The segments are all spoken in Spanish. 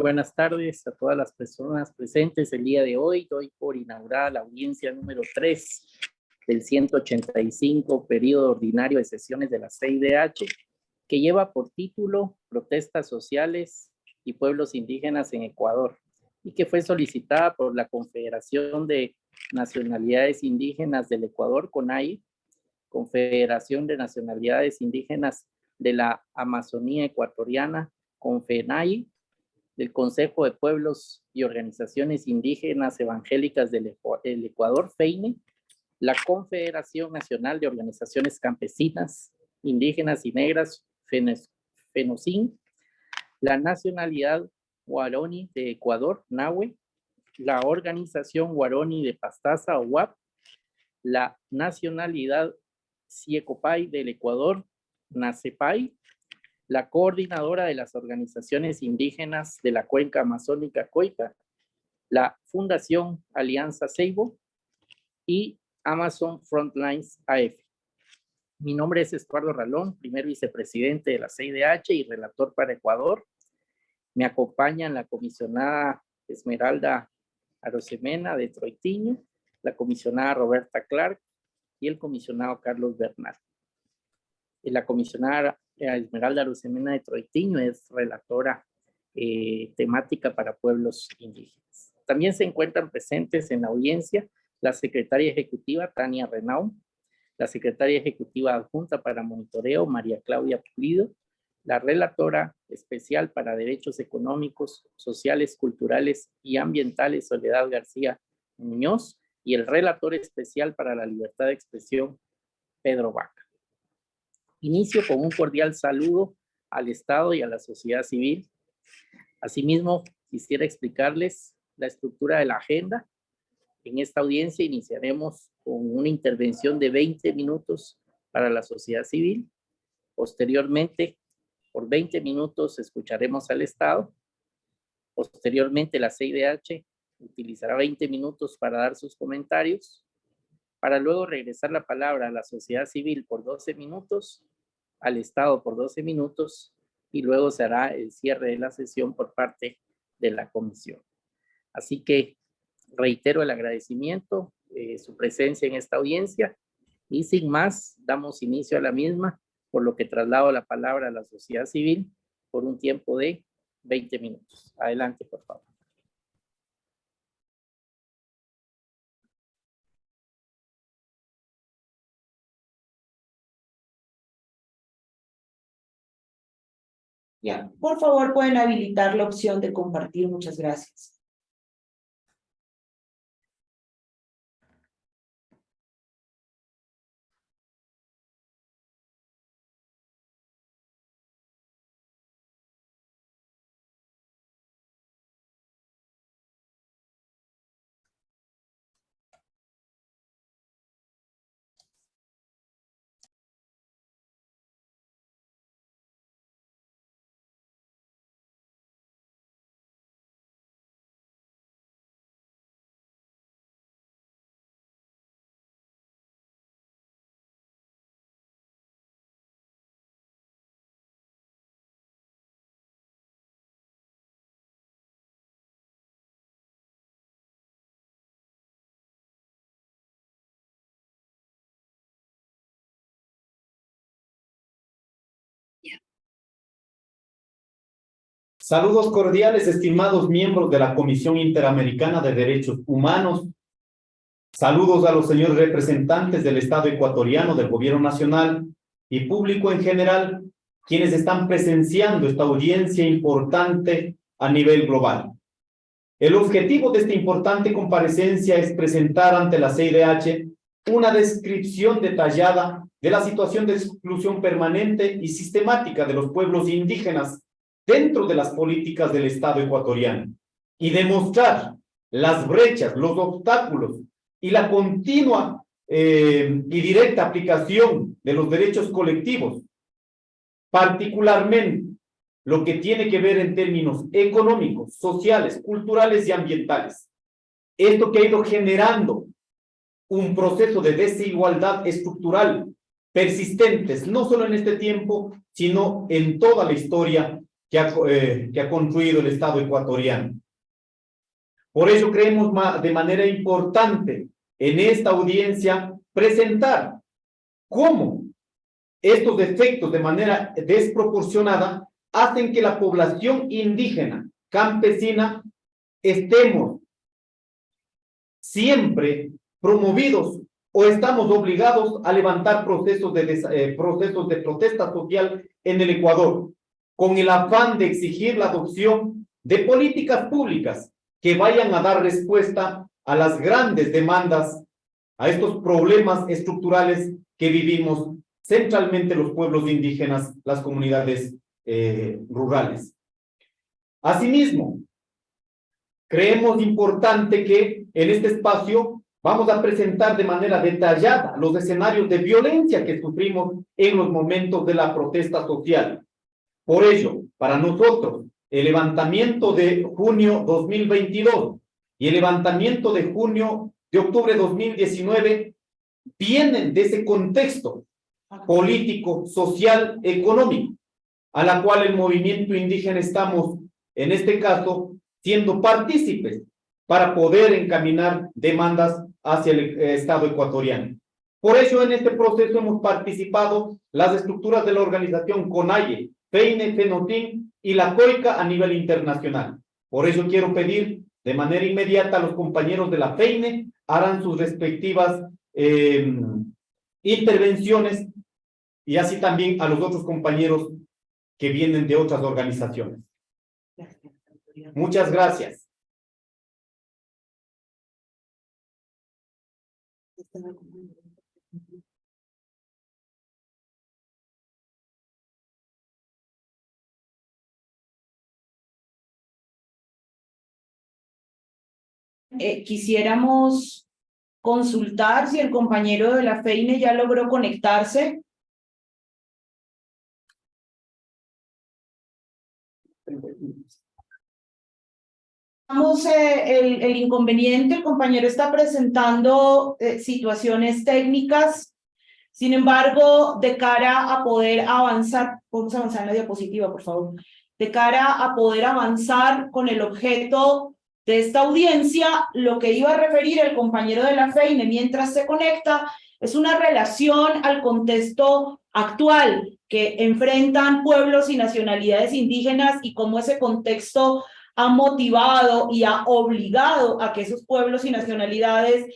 buenas tardes a todas las personas presentes el día de hoy. Doy por inaugurada la audiencia número 3 del 185 periodo ordinario de sesiones de la CIDH, que lleva por título Protestas Sociales y Pueblos Indígenas en Ecuador, y que fue solicitada por la Confederación de Nacionalidades Indígenas del Ecuador, CONAI, Confederación de Nacionalidades Indígenas de la Amazonía Ecuatoriana, CONFENAI, del Consejo de Pueblos y Organizaciones Indígenas Evangélicas del Ecuador, FEINE, la Confederación Nacional de Organizaciones Campesinas, Indígenas y Negras, FENOCIN, la Nacionalidad Guaroni de Ecuador, NAHUE, la Organización Guaroni de Pastaza, OWAP, la Nacionalidad Ciecopay del Ecuador, NACEPAI, la coordinadora de las organizaciones indígenas de la cuenca amazónica Coica, la Fundación Alianza Seibo y Amazon Frontlines AF. Mi nombre es Estuardo Ralón, primer vicepresidente de la CIDH y relator para Ecuador. Me acompañan la comisionada Esmeralda Arosemena de Troitiño, la comisionada Roberta Clark y el comisionado Carlos Bernal. La comisionada Esmeralda Lucemena de Troitiño es relatora eh, temática para pueblos indígenas. También se encuentran presentes en la audiencia la secretaria ejecutiva Tania Renau, la secretaria ejecutiva adjunta para monitoreo María Claudia Pulido, la relatora especial para derechos económicos, sociales, culturales y ambientales Soledad García Muñoz y el relator especial para la libertad de expresión Pedro Vaca. Inicio con un cordial saludo al Estado y a la sociedad civil. Asimismo, quisiera explicarles la estructura de la agenda. En esta audiencia iniciaremos con una intervención de 20 minutos para la sociedad civil. Posteriormente, por 20 minutos escucharemos al Estado. Posteriormente, la CIDH utilizará 20 minutos para dar sus comentarios para luego regresar la palabra a la sociedad civil por 12 minutos, al Estado por 12 minutos y luego se hará el cierre de la sesión por parte de la comisión. Así que reitero el agradecimiento, eh, su presencia en esta audiencia y sin más damos inicio a la misma, por lo que traslado la palabra a la sociedad civil por un tiempo de 20 minutos. Adelante, por favor. Ya, por favor pueden habilitar la opción de compartir. Muchas gracias. Saludos cordiales, estimados miembros de la Comisión Interamericana de Derechos Humanos. Saludos a los señores representantes del Estado ecuatoriano, del Gobierno Nacional y público en general, quienes están presenciando esta audiencia importante a nivel global. El objetivo de esta importante comparecencia es presentar ante la CIDH una descripción detallada de la situación de exclusión permanente y sistemática de los pueblos indígenas dentro de las políticas del Estado ecuatoriano y demostrar las brechas, los obstáculos y la continua eh, y directa aplicación de los derechos colectivos, particularmente lo que tiene que ver en términos económicos, sociales, culturales y ambientales. Esto que ha ido generando un proceso de desigualdad estructural persistentes, no solo en este tiempo, sino en toda la historia que ha, eh, que ha construido el Estado ecuatoriano. Por ello creemos de manera importante en esta audiencia presentar cómo estos efectos de manera desproporcionada hacen que la población indígena, campesina, estemos siempre promovidos o estamos obligados a levantar procesos de, eh, procesos de protesta social en el Ecuador, con el afán de exigir la adopción de políticas públicas que vayan a dar respuesta a las grandes demandas, a estos problemas estructurales que vivimos centralmente los pueblos indígenas, las comunidades eh, rurales. Asimismo, creemos importante que en este espacio vamos a presentar de manera detallada los escenarios de violencia que sufrimos en los momentos de la protesta social. Por ello, para nosotros, el levantamiento de junio 2022 y el levantamiento de junio de octubre 2019 vienen de ese contexto político, social, económico, a la cual el movimiento indígena estamos, en este caso, siendo partícipes para poder encaminar demandas hacia el eh, Estado ecuatoriano. Por eso en este proceso hemos participado las estructuras de la organización CONAIE, FEINE, FENOTIN y la COICA a nivel internacional. Por eso quiero pedir de manera inmediata a los compañeros de la FEINE harán sus respectivas eh, intervenciones y así también a los otros compañeros que vienen de otras organizaciones. Muchas gracias. Eh, quisiéramos consultar si el compañero de la FEINE ya logró conectarse. Eh, el, el, inconveniente, el compañero está presentando eh, situaciones técnicas, sin embargo, de cara a poder avanzar, vamos a avanzar en la diapositiva, por favor, de cara a poder avanzar con el objeto de esta audiencia, lo que iba a referir el compañero de la FEINE mientras se conecta es una relación al contexto actual que enfrentan pueblos y nacionalidades indígenas y cómo ese contexto ha motivado y ha obligado a que esos pueblos y nacionalidades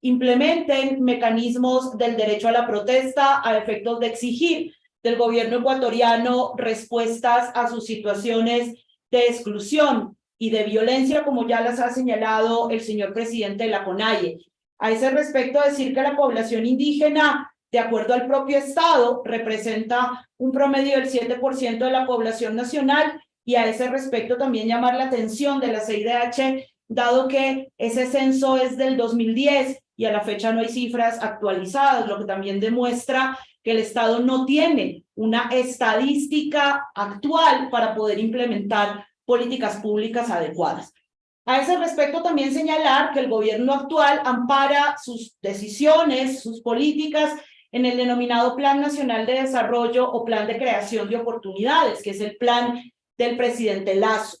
implementen mecanismos del derecho a la protesta a efectos de exigir del gobierno ecuatoriano respuestas a sus situaciones de exclusión y de violencia, como ya las ha señalado el señor presidente de la CONAIE. A ese respecto, decir que la población indígena, de acuerdo al propio Estado, representa un promedio del 7% de la población nacional y a ese respecto también llamar la atención de la CIDH, dado que ese censo es del 2010 y a la fecha no hay cifras actualizadas, lo que también demuestra que el Estado no tiene una estadística actual para poder implementar políticas públicas adecuadas. A ese respecto también señalar que el gobierno actual ampara sus decisiones, sus políticas en el denominado Plan Nacional de Desarrollo o Plan de Creación de Oportunidades, que es el plan del presidente Lazo.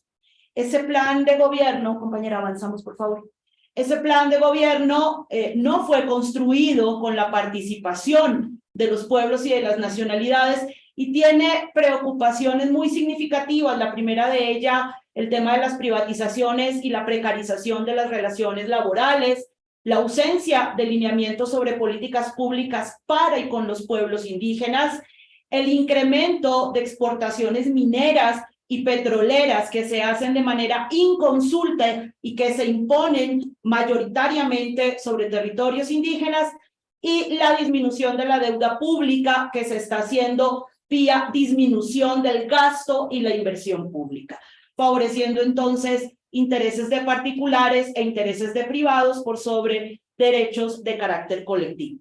Ese plan de gobierno, compañera, avanzamos por favor. Ese plan de gobierno eh, no fue construido con la participación de los pueblos y de las nacionalidades y tiene preocupaciones muy significativas. La primera de ellas, el tema de las privatizaciones y la precarización de las relaciones laborales, la ausencia de lineamientos sobre políticas públicas para y con los pueblos indígenas, el incremento de exportaciones mineras y petroleras que se hacen de manera inconsulta y que se imponen mayoritariamente sobre territorios indígenas y la disminución de la deuda pública que se está haciendo vía disminución del gasto y la inversión pública, favoreciendo entonces intereses de particulares e intereses de privados por sobre derechos de carácter colectivo.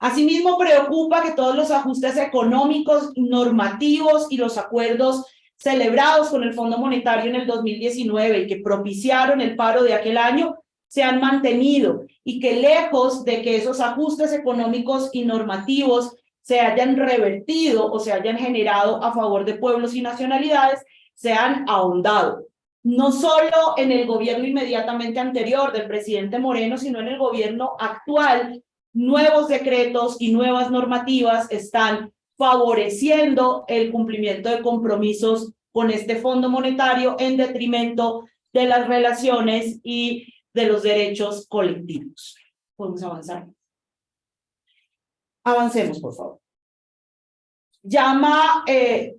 Asimismo, preocupa que todos los ajustes económicos, normativos y los acuerdos celebrados con el Fondo Monetario en el 2019 y que propiciaron el paro de aquel año se han mantenido y que lejos de que esos ajustes económicos y normativos se hayan revertido o se hayan generado a favor de pueblos y nacionalidades se han ahondado. No solo en el gobierno inmediatamente anterior del presidente Moreno, sino en el gobierno actual, nuevos decretos y nuevas normativas están favoreciendo el cumplimiento de compromisos con este Fondo Monetario en detrimento de las relaciones y de los derechos colectivos. Podemos avanzar. Avancemos, por favor. Llama eh,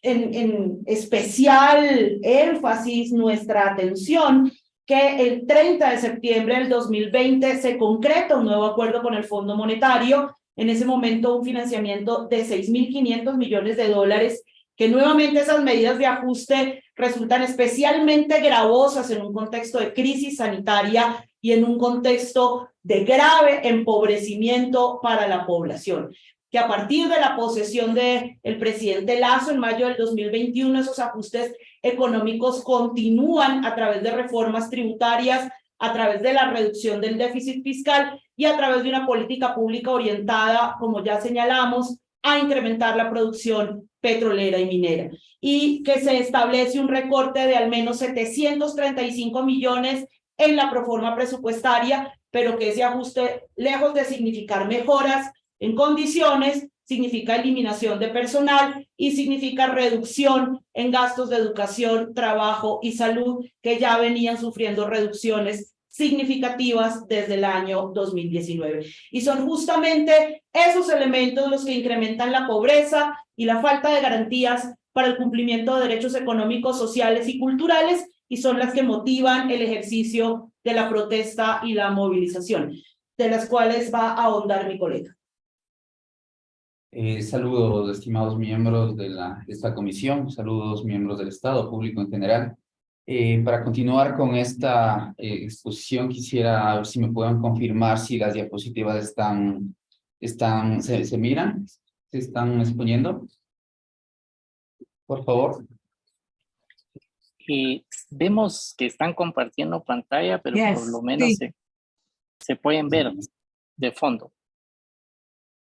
en, en especial énfasis nuestra atención que el 30 de septiembre del 2020 se concreta un nuevo acuerdo con el Fondo Monetario, en ese momento un financiamiento de 6.500 millones de dólares, que nuevamente esas medidas de ajuste resultan especialmente gravosas en un contexto de crisis sanitaria y en un contexto de grave empobrecimiento para la población. Que a partir de la posesión del el presidente Lazo en mayo del 2021, esos ajustes económicos continúan a través de reformas tributarias, a través de la reducción del déficit fiscal y a través de una política pública orientada, como ya señalamos, a incrementar la producción petrolera y minera. Y que se establece un recorte de al menos 735 millones en la proforma presupuestaria, pero que ese ajuste, lejos de significar mejoras, en condiciones significa eliminación de personal y significa reducción en gastos de educación, trabajo y salud que ya venían sufriendo reducciones significativas desde el año 2019. Y son justamente esos elementos los que incrementan la pobreza y la falta de garantías para el cumplimiento de derechos económicos, sociales y culturales y son las que motivan el ejercicio de la protesta y la movilización, de las cuales va a ahondar mi colega. Eh, saludos, estimados miembros de, la, esta comisión, saludos miembros del Estado, público en general. Eh, para continuar con esta eh, exposición, quisiera ver si me pueden confirmar si las diapositivas están, están se miran, se están exponiendo. Por favor. Y vemos que están compartiendo pantalla, pero por lo menos se, se pueden ver de fondo.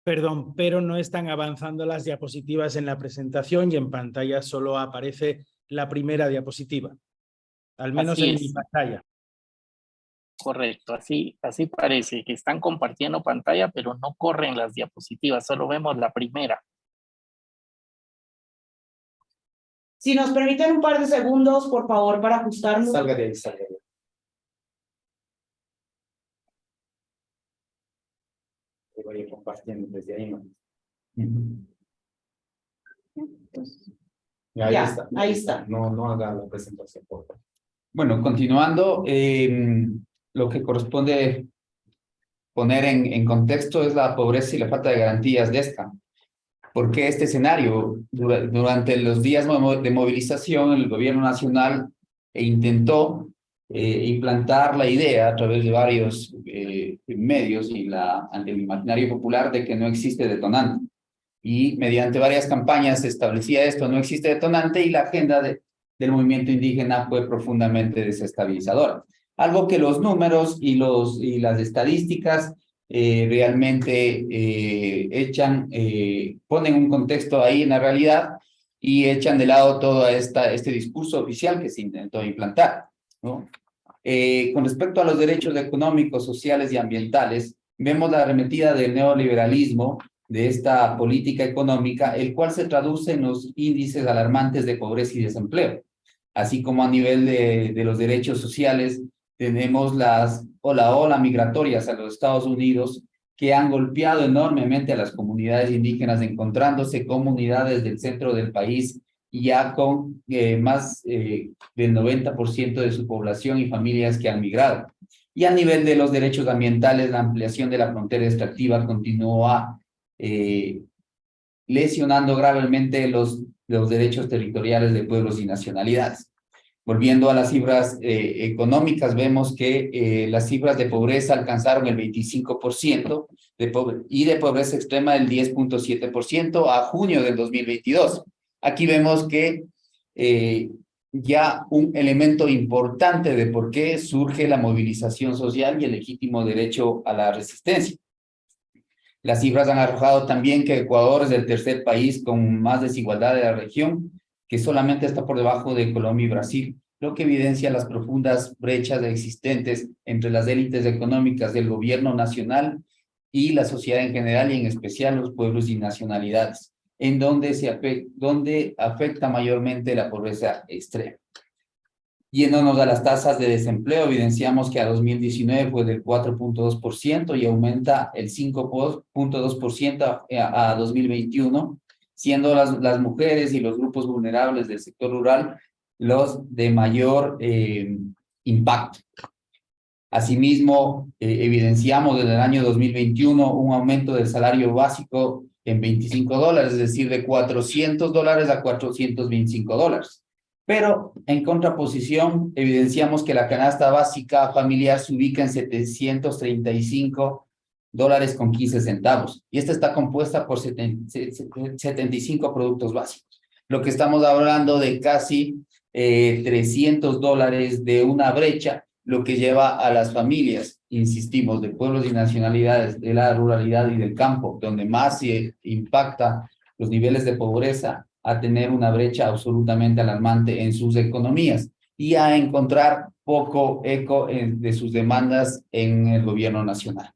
Perdón, pero no están avanzando las diapositivas en la presentación y en pantalla solo aparece la primera diapositiva, al menos en mi pantalla. Correcto, así, así parece que están compartiendo pantalla, pero no corren las diapositivas, solo vemos la primera. Si nos permiten un par de segundos, por favor, para ajustarnos. Salga de ahí, salga de ahí. voy compartiendo desde ahí. ¿no? Ya, ahí Ya, está. ahí está. No, no haga la presentación, por favor. Bueno, continuando, eh, lo que corresponde poner en, contexto es la pobreza y la falta de garantías de esta. Porque este escenario, dura- durante los días de movilización, el gobierno nacional intentó eh, implantar la idea a través de varios eh, medios y la, ante el imaginario popular de que no existe detonante. Y mediante varias campañas se establecía esto, no existe detonante, y la agenda de, del movimiento indígena fue profundamente desestabilizadora. Algo que los números y, los, y las estadísticas eh, realmente eh, echan, eh, ponen un contexto ahí en la realidad y echan de lado todo esta, este discurso oficial que se intentó implantar. ¿no? Eh, con respecto a los derechos económicos, sociales y ambientales, vemos la arremetida del neoliberalismo de esta política económica, el cual se traduce en los índices alarmantes de pobreza y desempleo. Así como a nivel de, de los derechos sociales, tenemos las ola ola migratorias a los Estados Unidos que han golpeado enormemente a las comunidades indígenas, encontrándose comunidades del centro del país ya con eh, más eh, del 90% de su población y familias que han migrado. Y a nivel de los derechos ambientales, la ampliación de la frontera extractiva continúa eh, lesionando gravemente los, los derechos territoriales de pueblos y nacionalidades. Volviendo a las cifras eh, económicas, vemos que eh, las cifras de pobreza alcanzaron el 25% de pobre y de pobreza extrema el 10.7% a junio del 2022. Aquí vemos que eh, ya un elemento importante de por qué surge la movilización social y el legítimo derecho a la resistencia. Las cifras han arrojado también que Ecuador es el tercer país con más desigualdad de la región, que solamente está por debajo de Colombia y Brasil, lo que evidencia las profundas brechas existentes entre las élites económicas del gobierno nacional y la sociedad en general y en especial los pueblos y nacionalidades, en donde, se afecta, donde afecta mayormente la pobreza extrema. Yéndonos a las tasas de desempleo, evidenciamos que a 2019 fue del 4.2% y aumenta el 5.2% a, a 2021, siendo las, las mujeres y los grupos vulnerables del sector rural los de mayor eh, impacto. Asimismo, eh, evidenciamos desde el año 2021 un aumento del salario básico en 25 dólares, es decir, de 400 dólares a 425 dólares. Pero en contraposición, evidenciamos que la canasta básica familiar se ubica en 735 dólares con 15 centavos. Y esta está compuesta por 75 productos básicos. Lo que estamos hablando de casi eh, 300 dólares de una brecha, lo que lleva a las familias, insistimos, de pueblos y nacionalidades, de la ruralidad y del campo, donde más se impacta los niveles de pobreza, a tener una brecha absolutamente alarmante en sus economías y a encontrar poco eco de sus demandas en el gobierno nacional.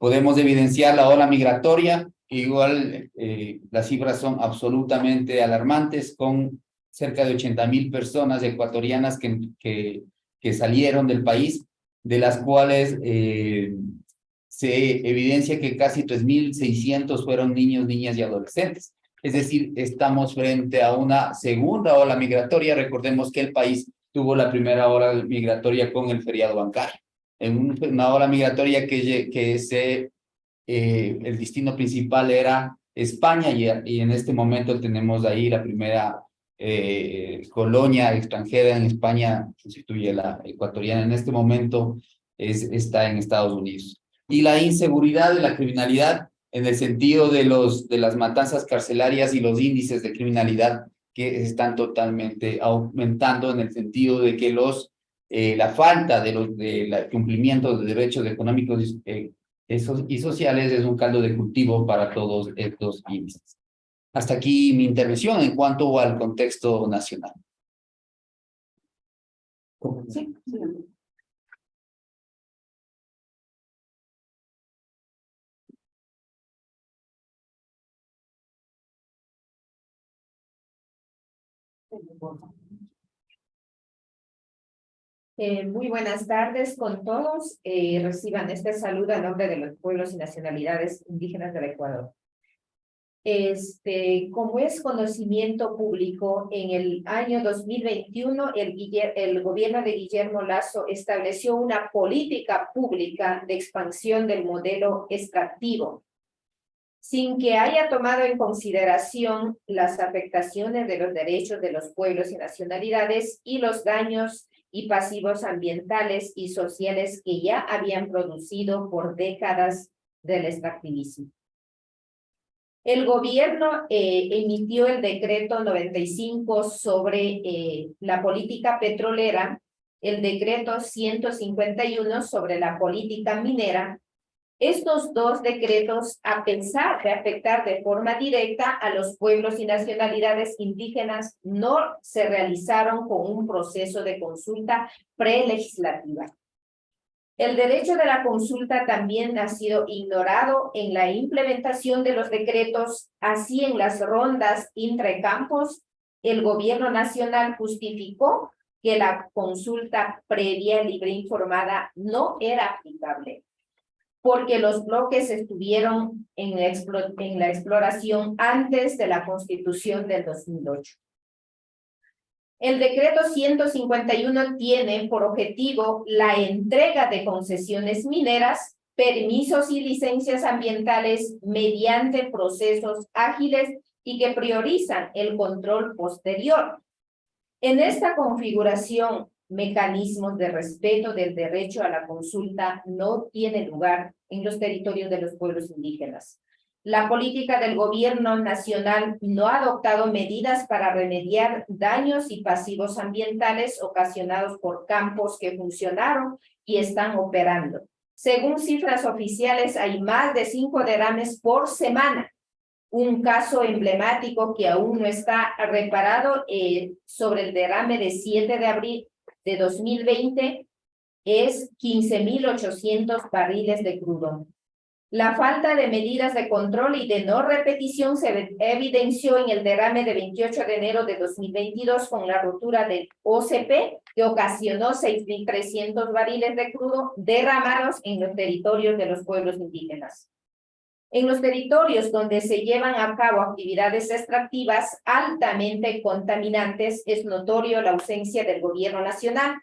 Podemos evidenciar la ola migratoria, igual eh, las cifras son absolutamente alarmantes, con cerca de 80 mil personas ecuatorianas que, que, que, salieron del país, de las cuales eh, se evidencia que casi 3.600 fueron niños, niñas y adolescentes. Es decir, estamos frente a una segunda ola migratoria. Recordemos que el país tuvo la primera ola migratoria con el feriado bancario. En una ola migratoria que, que se, eh, el destino principal era España y, en este momento tenemos ahí la primera eh, colonia extranjera en España, sustituye la ecuatoriana en este momento, es, está en Estados Unidos. Y la inseguridad y la criminalidad en el sentido de, los, de las matanzas carcelarias y los índices de criminalidad que están totalmente aumentando en el sentido de que los, eh, la falta de los de cumplimiento de derechos económicos eh, y sociales es un caldo de cultivo para todos estos índices. Hasta aquí mi intervención en cuanto al contexto nacional. Sí, sí. Eh, muy buenas tardes con todos. Eh, reciban este saludo a nombre de los pueblos y nacionalidades indígenas del Ecuador. Este, como es conocimiento público, en el año 2021 el, el gobierno de Guillermo Lazo estableció una política pública de expansión del modelo extractivo sin que haya tomado en consideración las afectaciones de los derechos de los pueblos y nacionalidades y los daños y pasivos ambientales y sociales que ya habían producido por décadas del extractivismo. El gobierno eh, emitió el decreto 95 sobre eh, la política petrolera, el decreto 151 sobre la política minera estos dos decretos, a pesar de afectar de forma directa a los pueblos y nacionalidades indígenas, no se realizaron con un proceso de consulta prelegislativa. El derecho de la consulta también ha sido ignorado en la implementación de los decretos, así en las rondas intracampos, el gobierno nacional justificó que la consulta previa libre informada no era aplicable porque los bloques estuvieron en la, exploración antes de la constitución del 2008. El decreto 151 tiene por objetivo la entrega de concesiones mineras, permisos y licencias ambientales mediante procesos ágiles y que priorizan el control posterior. En esta configuración, mecanismos de respeto del derecho a la consulta no tiene lugar en los territorios de los pueblos indígenas. La política del gobierno nacional no ha adoptado medidas para remediar daños y pasivos ambientales ocasionados por campos que funcionaron y están operando, Según cifras oficiales, hay más de cinco derrames por semana. Un caso emblemático que aún no está reparado eh, sobre el derrame de 7 de abril de 2020 es 15.800 barriles de crudo. La falta de medidas de control y de no repetición se evidenció en el derrame de 28 de enero de 2022 con la rotura del OCP que ocasionó 6.300 barriles de crudo derramados en los territorios de los pueblos indígenas. En los territorios donde se llevan a cabo actividades extractivas altamente contaminantes es notorio la ausencia del gobierno nacional.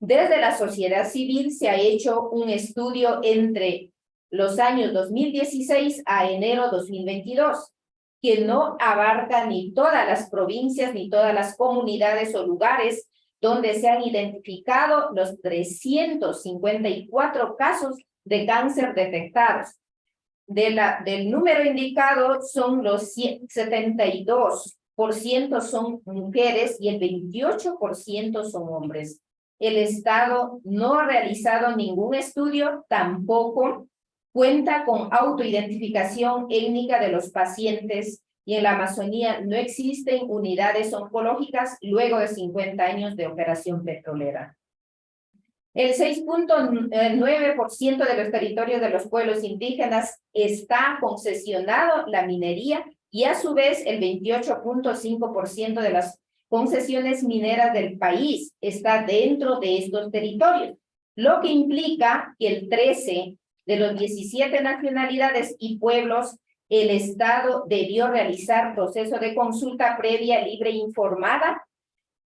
Desde la sociedad civil se ha hecho un estudio entre los años 2016 a enero 2022, que no abarca ni todas las provincias ni todas las comunidades o lugares donde se han identificado los 354 casos de cáncer detectados. Del número indicado son los 72% son mujeres y el 28% son hombres. El Estado no ha realizado ningún estudio, tampoco cuenta con autoidentificación étnica de los pacientes y en la Amazonía no existen unidades oncológicas luego de 50 años de operación petrolera. El 6.9% de los territorios de los pueblos indígenas está concesionado la minería y a su vez el 28.5% de las concesiones mineras del país está dentro de estos territorios, lo que implica que el 13 de los 17 nacionalidades y pueblos, el Estado debió realizar proceso de consulta previa, libre e informada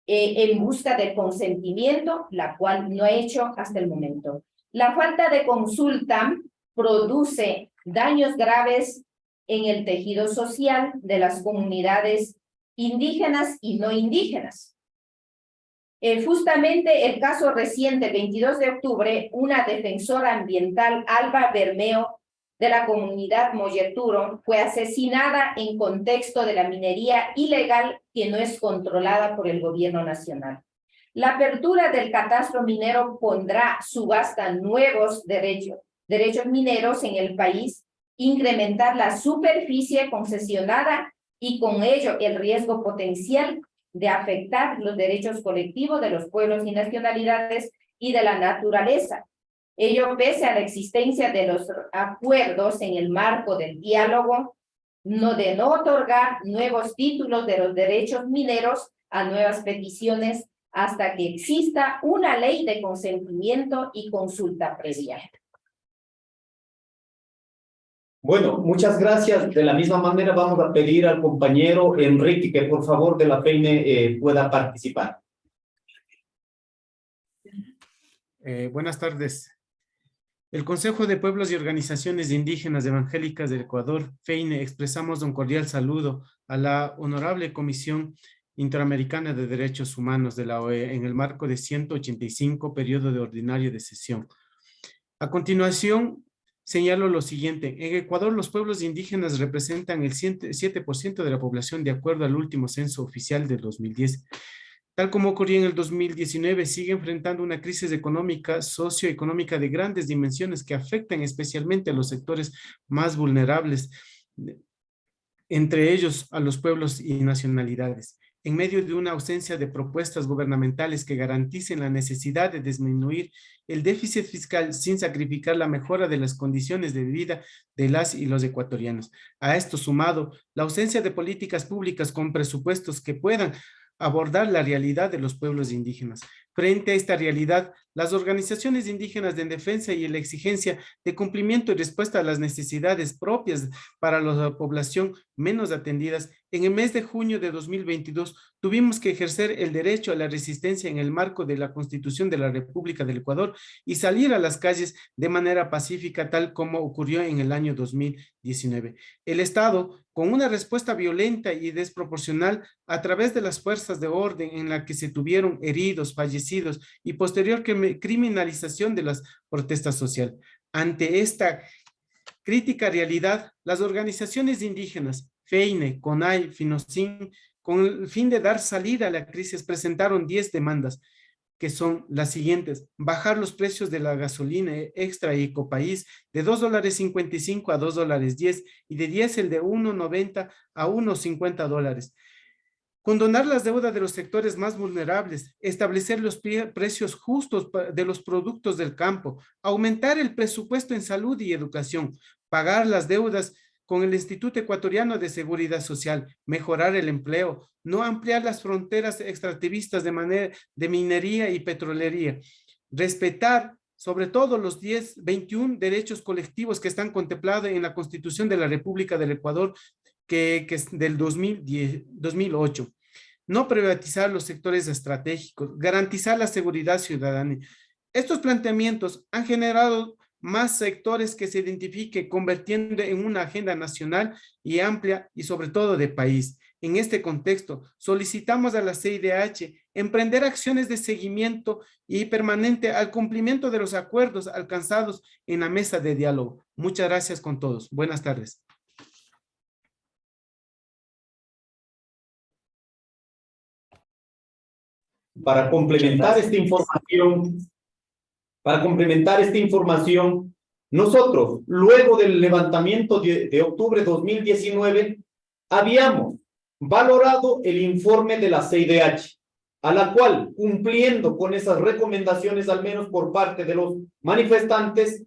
eh, en busca del consentimiento, la cual no ha hecho hasta el momento. La falta de consulta produce daños graves en el tejido social de las comunidades indígenas y no indígenas. Eh, justamente el caso reciente, el 22 de octubre, una defensora ambiental, Alba Bermeo, de la comunidad Molleturo, fue asesinada en contexto de la minería ilegal que no es controlada por el gobierno nacional. La apertura del catastro minero pondrá subasta nuevos derechos, derechos mineros en el país, incrementar la superficie concesionada y con ello el riesgo potencial de afectar los derechos colectivos de los pueblos y nacionalidades y de la naturaleza. Ello pese a la existencia de los acuerdos en el marco del diálogo, no de no otorgar nuevos títulos de los derechos mineros a nuevas peticiones hasta que exista una ley de consentimiento y consulta previa. Bueno, muchas gracias. De la misma manera vamos a pedir al compañero Enrique que por favor de la FEINE eh, pueda participar. Eh, buenas tardes. El Consejo de Pueblos y Organizaciones Indígenas Evangélicas del Ecuador, FEINE, expresamos un cordial saludo a la Honorable Comisión Interamericana de Derechos Humanos de la OE en el marco de 185 periodo de ordinario de sesión. A continuación, señalo lo siguiente. En Ecuador, los pueblos indígenas representan el 7% de la población de acuerdo al último censo oficial del 2010. Tal como ocurrió en el 2019, sigue enfrentando una crisis económica, socioeconómica de grandes dimensiones que afectan especialmente a los sectores más vulnerables, entre ellos a los pueblos y nacionalidades en medio de una ausencia de propuestas gubernamentales que garanticen la necesidad de disminuir el déficit fiscal sin sacrificar la mejora de las condiciones de vida de las y los ecuatorianos. A esto sumado, la ausencia de políticas públicas con presupuestos que puedan abordar la realidad de los pueblos indígenas. Frente a esta realidad, las organizaciones indígenas de defensa y la exigencia de cumplimiento y respuesta a las necesidades propias para la población menos atendidas, en el mes de junio de 2022 tuvimos que ejercer el derecho a la resistencia en el marco de la Constitución de la República del Ecuador y salir a las calles de manera pacífica tal como ocurrió en el año 2019. El Estado, con una respuesta violenta y desproporcional a través de las fuerzas de orden en la que se tuvieron heridos, fallecidos, y posterior criminalización de las protestas sociales. Ante esta crítica realidad, las organizaciones indígenas, FEINE, CONAI, FINOCIN, con el fin de dar salida a la crisis, presentaron 10 demandas que son las siguientes. Bajar los precios de la gasolina extra y ecopaís de 2 dólares 55 a 2 dólares 10 y de diésel de 1.90 a 1.50 dólares. Condonar las deudas de los sectores más vulnerables, establecer los precios justos de los productos del campo, aumentar el presupuesto en salud y educación, pagar las deudas con el Instituto Ecuatoriano de Seguridad Social, mejorar el empleo, no ampliar las fronteras extractivistas de, de minería y petrolería, respetar sobre todo los 10, 21 derechos colectivos que están contemplados en la Constitución de la República del Ecuador, que, que es del 2010, 2008. No privatizar los sectores estratégicos, garantizar la seguridad ciudadana. Estos planteamientos han generado más sectores que se identifique convirtiendo en una agenda nacional y amplia y sobre todo de país. En este contexto, solicitamos a la CIDH emprender acciones de seguimiento y permanente al cumplimiento de los acuerdos alcanzados en la mesa de diálogo. Muchas gracias con todos. Buenas tardes. Para complementar esta información, para complementar esta información, nosotros, luego del levantamiento de, de octubre de 2019, habíamos valorado el informe de la CIDH, a la cual, cumpliendo con esas recomendaciones, al menos por parte de los manifestantes,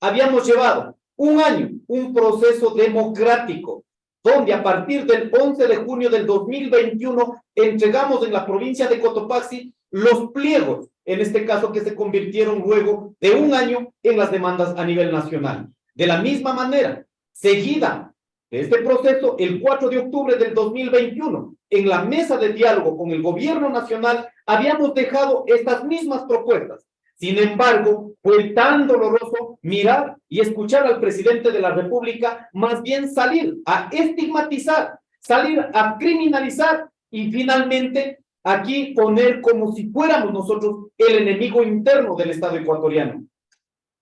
habíamos llevado un año, un proceso democrático, donde a partir del 11 de junio del 2021 entregamos en la provincia de Cotopaxi los pliegos en este caso que se convirtieron luego de un año en las demandas a nivel nacional. De la misma manera, seguida de este proceso, el 4 de octubre del 2021, en la mesa de diálogo con el gobierno nacional, habíamos dejado estas mismas propuestas. Sin embargo, fue tan doloroso mirar y escuchar al presidente de la República más bien salir a estigmatizar, salir a criminalizar y finalmente aquí poner como si fuéramos nosotros el enemigo interno del Estado ecuatoriano.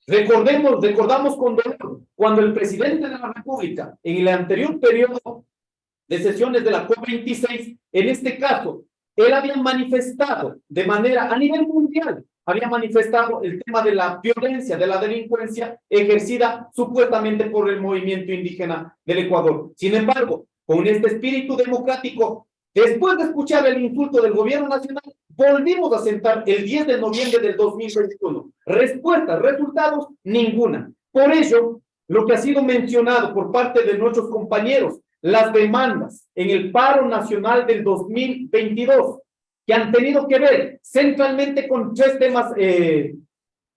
Recordemos, recordamos cuando, cuando el presidente de la República, en el anterior periodo de sesiones de la COP26, en este caso, él había manifestado de manera a nivel mundial, había manifestado el tema de la violencia, de la delincuencia ejercida supuestamente por el movimiento indígena del Ecuador. Sin embargo, con este espíritu democrático Después de escuchar el insulto del gobierno nacional, volvimos a sentar el 10 de noviembre del 2021. Respuestas, resultados, ninguna. Por ello, lo que ha sido mencionado por parte de nuestros compañeros, las demandas en el paro nacional del 2022, que han tenido que ver centralmente con tres temas, eh,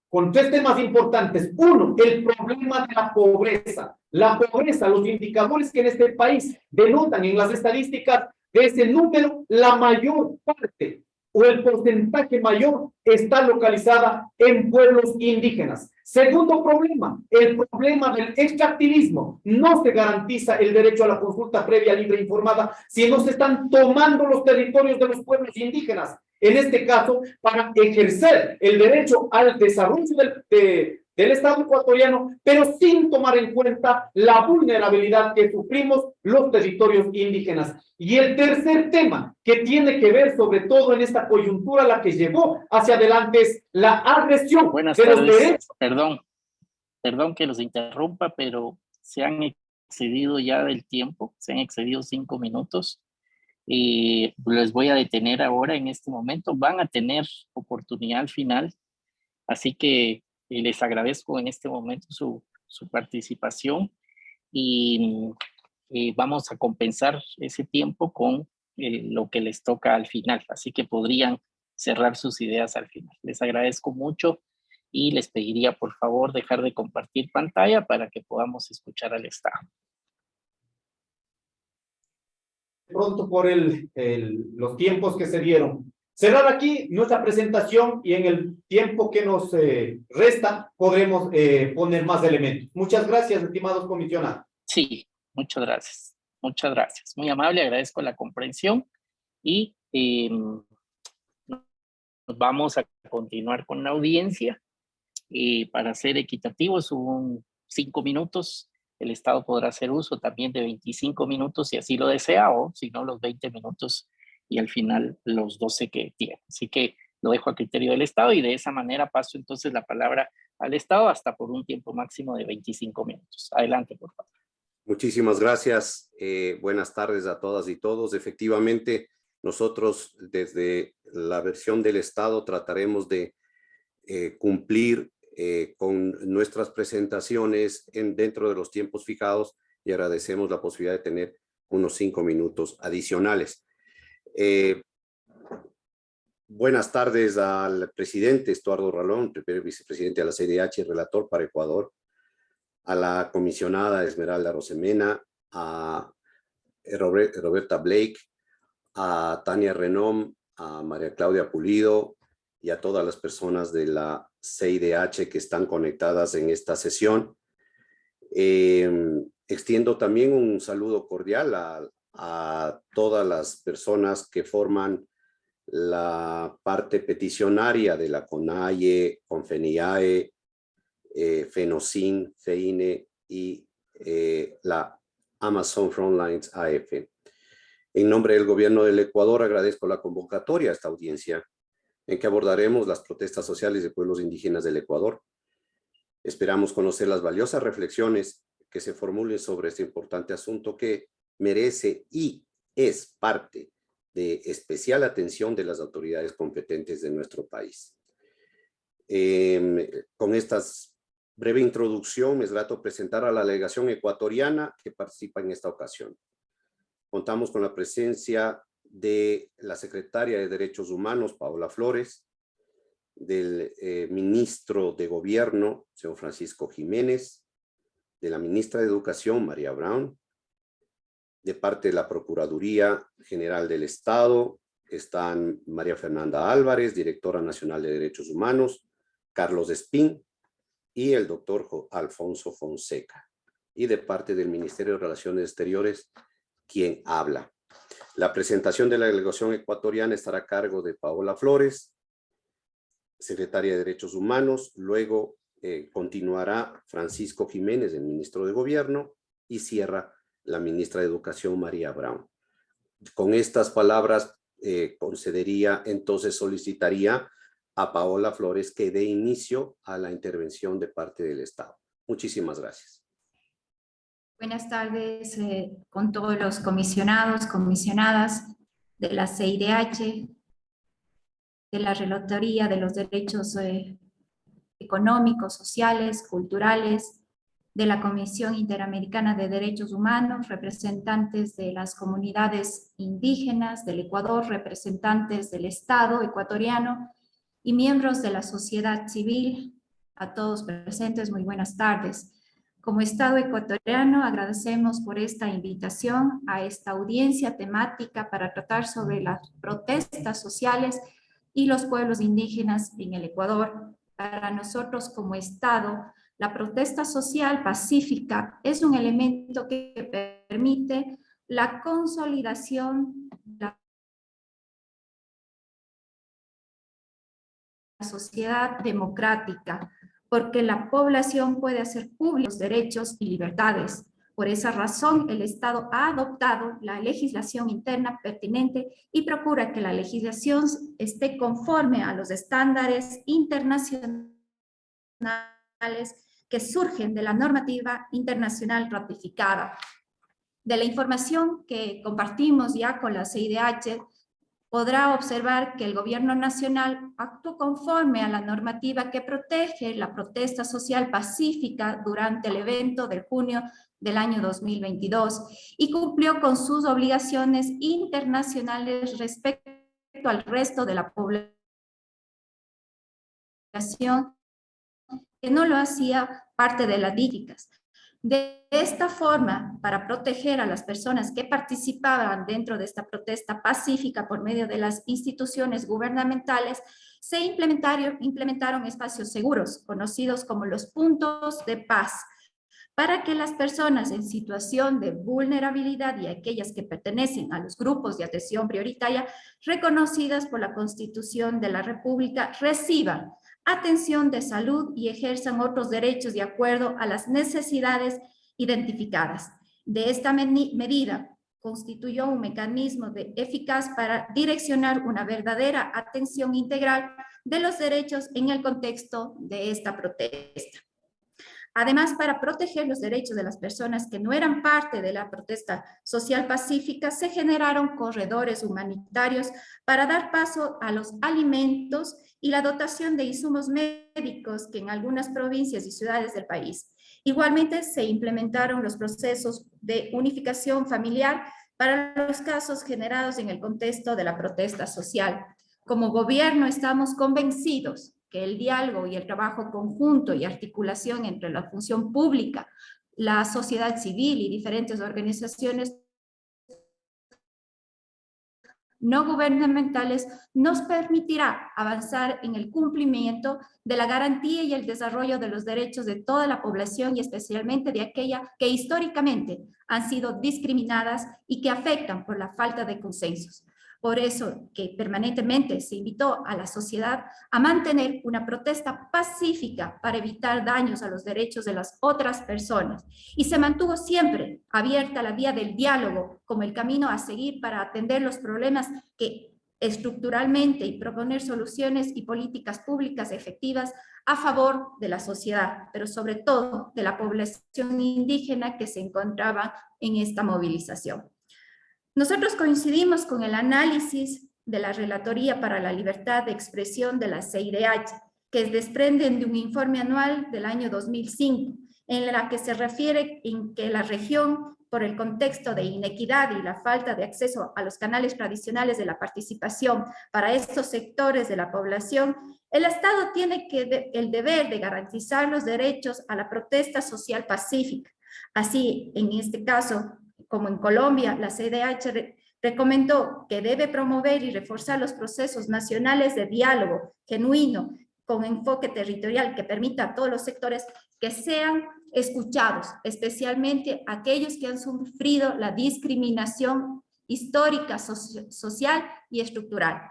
con tres temas importantes. Uno, el problema de la pobreza. La pobreza, los indicadores que en este país denotan en las estadísticas de ese número, la mayor parte o el porcentaje mayor está localizada en pueblos indígenas. Segundo problema, el problema del extractivismo. No se garantiza el derecho a la consulta previa, libre e informada si no se están tomando los territorios de los pueblos indígenas. En este caso, para ejercer el derecho al desarrollo del, de, del Estado ecuatoriano, pero sin tomar en cuenta la vulnerabilidad que sufrimos los territorios indígenas. Y el tercer tema que tiene que ver sobre todo en esta coyuntura la que llevó hacia adelante es la agresión Buenas de los derechos. Perdón, perdón que los interrumpa, pero se han excedido ya del tiempo, se han excedido cinco minutos. Y les voy a detener ahora en este momento. Van a tener oportunidad al final. Así que y les agradezco en este momento su, su participación y, vamos a compensar ese tiempo con eh, lo que les toca al final. Así que podrían cerrar sus ideas al final. Les agradezco mucho y les pediría por favor dejar de compartir pantalla para que podamos escuchar al Estado. Pronto por el, el, los tiempos que se dieron. Cerrar aquí nuestra presentación y en el tiempo que nos eh, resta podremos eh, poner más elementos. Muchas gracias, estimados comisionados. Sí, muchas gracias. Muchas gracias. Muy amable, agradezco la comprensión y em, vamos a continuar con la audiencia. y para ser equitativos, un cinco minutos. El Estado podrá hacer uso también de 25 minutos si así lo desea o si no los 20 minutos y al final los 12 que tiene. Así que lo dejo a criterio del Estado y de esa manera paso entonces la palabra al Estado hasta por un tiempo máximo de 25 minutos. Adelante, por favor. Muchísimas gracias. Eh, buenas tardes a todas y todos. Efectivamente, nosotros desde la versión del Estado trataremos de eh, cumplir eh, con nuestras presentaciones en, dentro de los tiempos fijados y agradecemos la posibilidad de tener unos cinco minutos adicionales. Buenas tardes al presidente Estuardo Ralón, primer vicepresidente de la CDH relator para Ecuador, a la comisionada Esmeralda Rosemena, a Roberta Blake, a Tania Renom, a María Claudia Pulido y a todas las personas de la CIDH que están conectadas en esta sesión. Em, extiendo también un saludo cordial a, a todas las personas que forman la parte peticionaria de la CONAIE, CONFENIAE, eh, Fenocin, FEINE y eh, la Amazon Frontlines AF. En nombre del gobierno del Ecuador agradezco la convocatoria a esta audiencia en que abordaremos las protestas sociales de pueblos indígenas del Ecuador. Esperamos conocer las valiosas reflexiones que se formulen sobre este importante asunto que merece y es parte de especial atención de las autoridades competentes de nuestro país. Em, con estas Breve introducción, es grato presentar a la delegación ecuatoriana que participa en esta ocasión. Contamos con la presencia de la secretaria de Derechos Humanos, Paola Flores, del eh, ministro de Gobierno, señor Francisco Jiménez, de la ministra de Educación, María Brown, de parte de la Procuraduría General del Estado, están María Fernanda Álvarez, directora nacional de Derechos Humanos, Carlos Espín, y el doctor Alfonso Fonseca. Y de parte del Ministerio de Relaciones Exteriores, quien habla. La presentación de la delegación ecuatoriana estará a cargo de Paola Flores, secretaria de Derechos Humanos. Luego eh, continuará Francisco Jiménez, el ministro de Gobierno, y cierra la ministra de Educación, María Brown. Con estas palabras eh, concedería, entonces solicitaría a Paola Flores que dé inicio a la intervención de parte del Estado. Muchísimas gracias. Buenas tardes eh, con todos los comisionados, comisionadas de la CIDH, de la Relatoría de los Derechos eh, Económicos, Sociales, Culturales, de la Comisión Interamericana de Derechos Humanos, representantes de las comunidades indígenas del Ecuador, representantes del Estado ecuatoriano y miembros de la sociedad civil, a todos presentes, muy buenas tardes. Como Estado ecuatoriano agradecemos por esta invitación a esta audiencia temática para tratar sobre las protestas sociales y los pueblos indígenas en el Ecuador. Para nosotros como Estado, la protesta social pacífica es un elemento que permite la consolidación, la sociedad democrática, porque la población puede hacer públicos derechos y libertades. Por esa razón, el Estado ha adoptado la legislación interna pertinente y procura que la legislación esté conforme a los estándares internacionales que surgen de la normativa internacional ratificada. De la información que compartimos ya con la CIDH, podrá observar que el gobierno nacional actuó conforme a la normativa que protege la protesta social pacífica durante el evento de junio del año 2022 y cumplió con sus obligaciones internacionales respecto al resto de la población que no lo hacía parte de las dígicas. De esta forma, para proteger a las personas que participaban dentro de esta protesta pacífica por medio de las instituciones gubernamentales, se implementaron, implementaron espacios seguros, conocidos como los puntos de paz, para que las personas en situación de vulnerabilidad y aquellas que pertenecen a los grupos de atención prioritaria reconocidas por la Constitución de la República reciban atención de salud y ejerzan otros derechos de acuerdo a las necesidades identificadas. De esta medida, constituyó un mecanismo de eficaz para direccionar una verdadera atención integral de los derechos en el contexto de esta protesta. Además, para proteger los derechos de las personas que no eran parte de la protesta social pacífica, se generaron corredores humanitarios para dar paso a los alimentos y la dotación de insumos médicos que en algunas provincias y ciudades del país. Igualmente, se implementaron los procesos de unificación familiar para los casos generados en el contexto de la protesta social. Como gobierno estamos convencidos que el diálogo y el trabajo conjunto y articulación entre la función pública, la sociedad civil y diferentes organizaciones no gubernamentales nos permitirá avanzar en el cumplimiento de la garantía y el desarrollo de los derechos de toda la población y especialmente de aquella que históricamente han sido discriminadas y que afectan por la falta de consensos. Por eso que permanentemente se invitó a la sociedad a mantener una protesta pacífica para evitar daños a los derechos de las otras personas. Y se mantuvo siempre abierta la vía del diálogo como el camino a seguir para atender los problemas que estructuralmente y proponer soluciones y políticas públicas efectivas a favor de la sociedad, pero sobre todo de la población indígena que se encontraba en esta movilización. Nosotros coincidimos con el análisis de la Relatoría para la Libertad de Expresión de la CIDH, que desprenden de un informe anual del año 2005, en la que se refiere en que la región, por el contexto de inequidad y la falta de acceso a los canales tradicionales de la participación para estos sectores de la población, el Estado tiene que el deber de garantizar los derechos a la protesta social pacífica. Así, en este caso, como en Colombia, la CDH recomendó que debe promover y reforzar los procesos nacionales de diálogo genuino con enfoque territorial que permita a todos los sectores que sean escuchados, especialmente aquellos que han sufrido la discriminación histórica, social y estructural.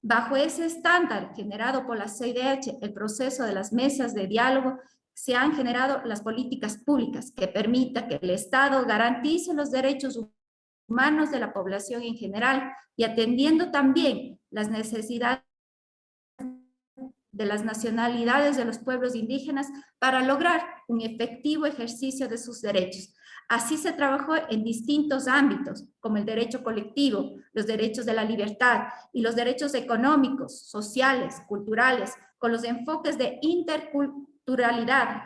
Bajo ese estándar generado por la CIDH, el proceso de las mesas de diálogo se han generado las políticas públicas que permitan que el Estado garantice los derechos humanos de la población en general y atendiendo también las necesidades de las nacionalidades de los pueblos indígenas para lograr un efectivo ejercicio de sus derechos. Así se trabajó en distintos ámbitos, como el derecho colectivo, los derechos de la libertad y los derechos económicos, sociales, culturales, con los enfoques de interculturalidad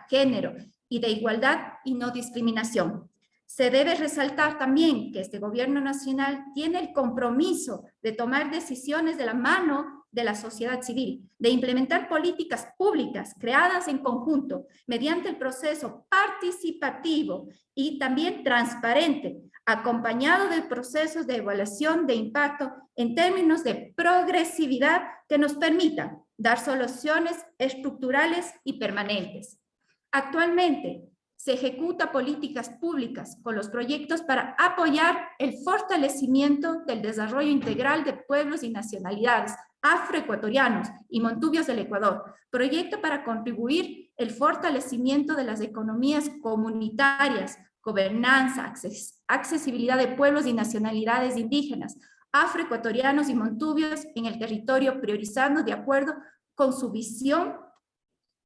género y de igualdad y no discriminación. Se debe resaltar también que este gobierno nacional tiene el compromiso de tomar decisiones de la mano de la sociedad civil, de implementar políticas públicas creadas en conjunto mediante el proceso participativo y también transparente, acompañado de procesos de evaluación de impacto en términos de progresividad que nos permitan dar soluciones estructurales y permanentes. Actualmente, se ejecuta políticas públicas con los proyectos para apoyar el fortalecimiento del desarrollo integral de pueblos y nacionalidades afroecuatorianos y montubios del Ecuador, proyecto para contribuir el fortalecimiento de las economías comunitarias, gobernanza, accesibilidad de pueblos y nacionalidades indígenas, afroecuatorianos y montubios en el territorio, priorizando de acuerdo con su visión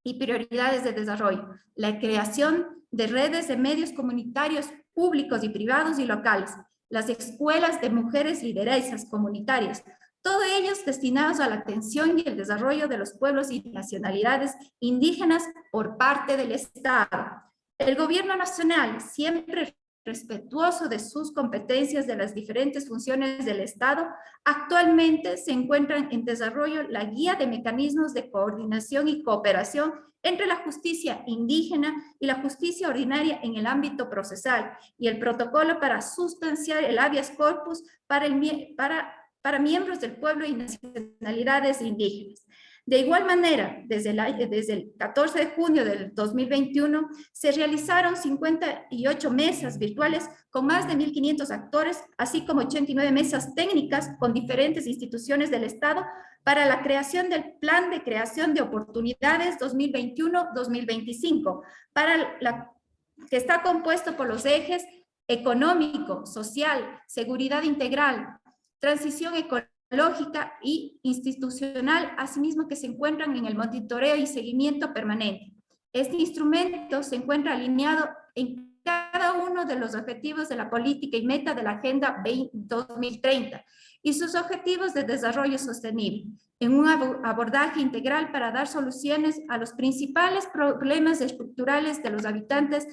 y prioridades de desarrollo, la creación de redes de medios comunitarios públicos y privados y locales, las escuelas de mujeres lideresas comunitarias, todos ellos destinados a la atención y el desarrollo de los pueblos y nacionalidades indígenas por parte del Estado. El gobierno nacional siempre respetuoso de sus competencias de las diferentes funciones del Estado, actualmente se encuentran en desarrollo la guía de mecanismos de coordinación y cooperación entre la justicia indígena y la justicia ordinaria en el ámbito procesal y el protocolo para sustanciar el habeas corpus para, para, para miembros del pueblo y nacionalidades indígenas. De igual manera, desde el, el 14 de junio del 2021, se realizaron 58 mesas virtuales con más de 1.500 actores, así como 89 mesas técnicas con diferentes instituciones del Estado para la creación del Plan de Creación de Oportunidades 2021-2025, para la que está compuesto por los ejes económico, social, seguridad integral, transición ecológica y institucional, asimismo que se encuentran en el monitoreo y seguimiento permanente. Este instrumento se encuentra alineado en cada uno de los objetivos de la política y meta de la Agenda 2030 y sus objetivos de desarrollo sostenible, en un abordaje integral para dar soluciones a los principales problemas estructurales de los habitantes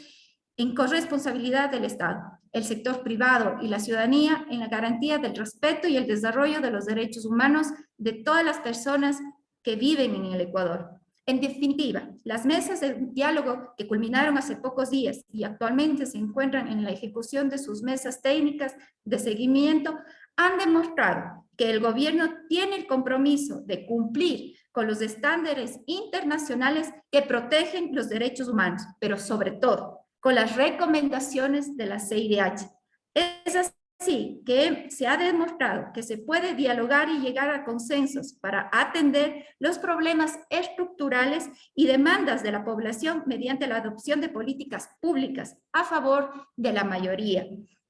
en corresponsabilidad del Estado, el sector privado y la ciudadanía en la garantía del respeto y el desarrollo de los derechos humanos de todas las personas que viven en el Ecuador. En definitiva, las mesas de diálogo que culminaron hace pocos días y actualmente se encuentran en la ejecución de sus mesas técnicas de seguimiento han demostrado que el gobierno tiene el compromiso de cumplir con los estándares internacionales que protegen los derechos humanos, pero sobre todo con las recomendaciones de la CIDH. Es así que se ha demostrado que se puede dialogar y llegar a consensos para atender los problemas estructurales y demandas de la población mediante la adopción de políticas públicas a favor de la mayoría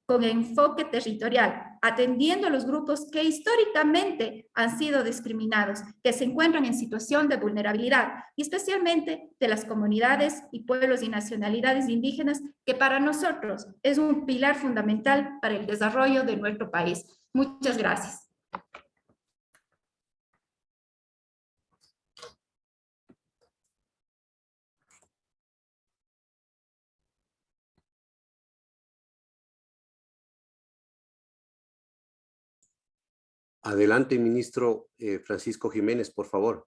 con enfoque territorial, atendiendo a los grupos que históricamente han sido discriminados, que se encuentran en situación de vulnerabilidad, y especialmente de las comunidades y pueblos y nacionalidades indígenas, que para nosotros es un pilar fundamental para el desarrollo de nuestro país. Muchas gracias. Adelante, ministro eh, Francisco Jiménez, por favor.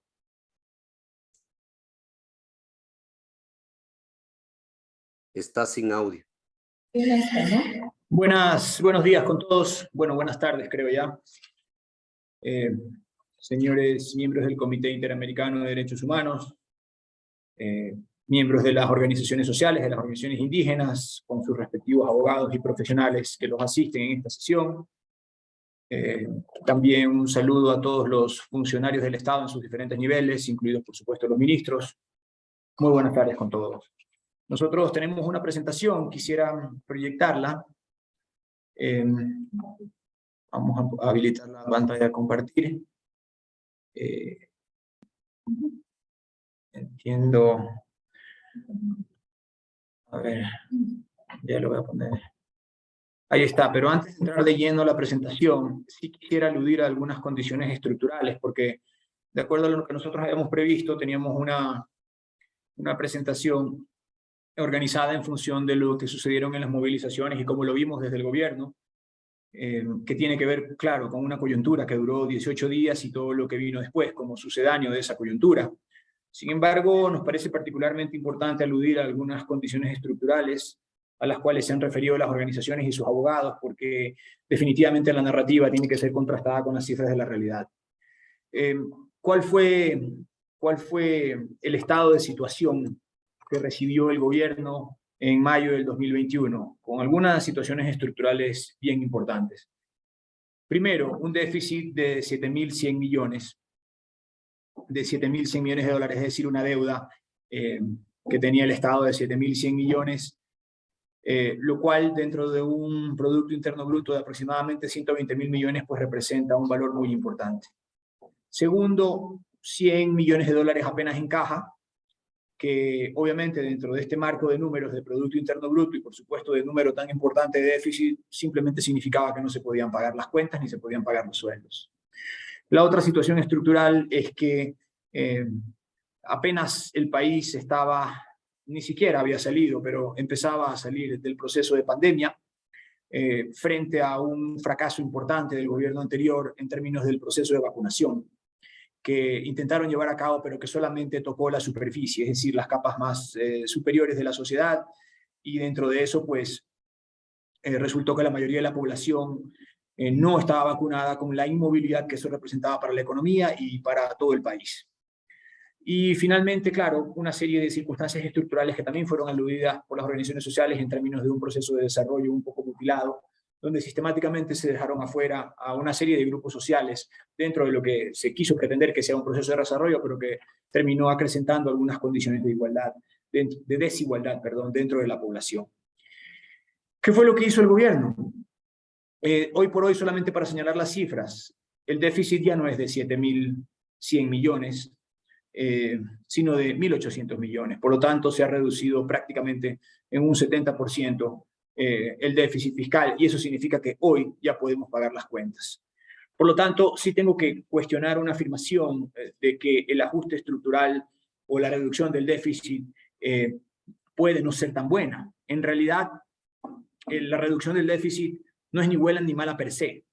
Está sin audio. Buenas, buenos días con todos. Bueno, buenas tardes, creo ya. Eh, señores miembros del Comité Interamericano de Derechos Humanos, eh, miembros de las organizaciones sociales, de las organizaciones indígenas, con sus respectivos abogados y profesionales que los asisten en esta sesión, eh, también un saludo a todos los funcionarios del Estado en sus diferentes niveles, incluidos por supuesto los ministros. Muy buenas tardes con todos. Nosotros tenemos una presentación, quisiera proyectarla. Eh, vamos a habilitar la pantalla a compartir. Eh, entiendo. A ver, ya lo voy a poner. Ahí está, pero antes de entrar leyendo la presentación, sí quisiera aludir a algunas condiciones estructurales, porque de acuerdo a lo que nosotros habíamos previsto, teníamos una, una presentación organizada en función de lo que sucedieron en las movilizaciones y cómo lo vimos desde el gobierno, eh, que tiene que ver, claro, con una coyuntura que duró 18 días y todo lo que vino después como sucedáneo de esa coyuntura. Sin embargo, nos parece particularmente importante aludir a algunas condiciones estructurales a las cuales se han referido las organizaciones y sus abogados, porque definitivamente la narrativa tiene que ser contrastada con las cifras de la realidad. Eh, ¿cuál, fue, ¿Cuál fue el estado de situación que recibió el gobierno en mayo del 2021? Con algunas situaciones estructurales bien importantes. Primero, un déficit de 7.100 millones, de 7.100 millones de dólares, es decir, una deuda eh, que tenía el Estado de 7.100 millones eh, lo cual dentro de un Producto Interno Bruto de aproximadamente 120 mil millones, pues representa un valor muy importante. Segundo, 100 millones de dólares apenas en caja, que obviamente dentro de este marco de números de Producto Interno Bruto y por supuesto de número tan importante de déficit, simplemente significaba que no se podían pagar las cuentas ni se podían pagar los sueldos. La otra situación estructural es que eh, apenas el país estaba ni siquiera había salido, pero empezaba a salir del proceso de pandemia, eh, frente a un fracaso importante del gobierno anterior en términos del proceso de vacunación, que intentaron llevar a cabo, pero que solamente tocó la superficie, es decir, las capas más eh, superiores de la sociedad, y dentro de eso, pues, eh, resultó que la mayoría de la población no estaba vacunada con la inmovilidad que eso representaba para la economía y para todo el país. Y finalmente, claro, una serie de circunstancias estructurales que también fueron aludidas por las organizaciones sociales en términos de un proceso de desarrollo un poco mutilado, donde sistemáticamente se dejaron afuera a una serie de grupos sociales dentro de lo que se quiso pretender que sea un proceso de desarrollo, pero que terminó acrecentando algunas condiciones de igualdad, de desigualdad, perdón, dentro de la población. ¿Qué fue lo que hizo el gobierno? Eh, hoy por hoy, solamente para señalar las cifras, el déficit ya no es de 7.100 millones, eh, sino de 1.800 millones. Por lo tanto, se ha reducido prácticamente en un 70% eh, el déficit fiscal, y eso significa que hoy ya podemos pagar las cuentas. Por lo tanto, sí tengo que cuestionar una afirmación eh, de que el ajuste estructural o la reducción del déficit puede no ser tan buena. En realidad, la reducción del déficit no es ni buena ni mala per se.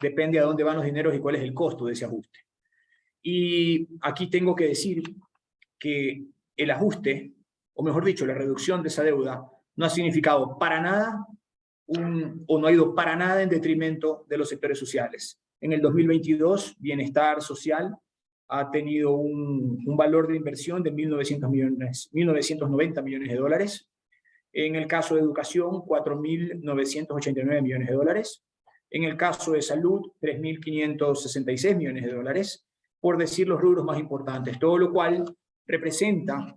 Depende a dónde van los dineros y cuál es el costo de ese ajuste. Y aquí tengo que decir que el ajuste, o mejor dicho, la reducción de esa deuda, no ha significado para nada o no ha ido para nada en detrimento de los sectores sociales. En el 2022, bienestar social ha tenido un, un valor de inversión de 1.900 millones, 1.990 millones de dólares. En el caso de educación, 4.989 millones de dólares. En el caso de salud, 3.566 millones de dólares por decir los rubros más importantes, todo lo cual representa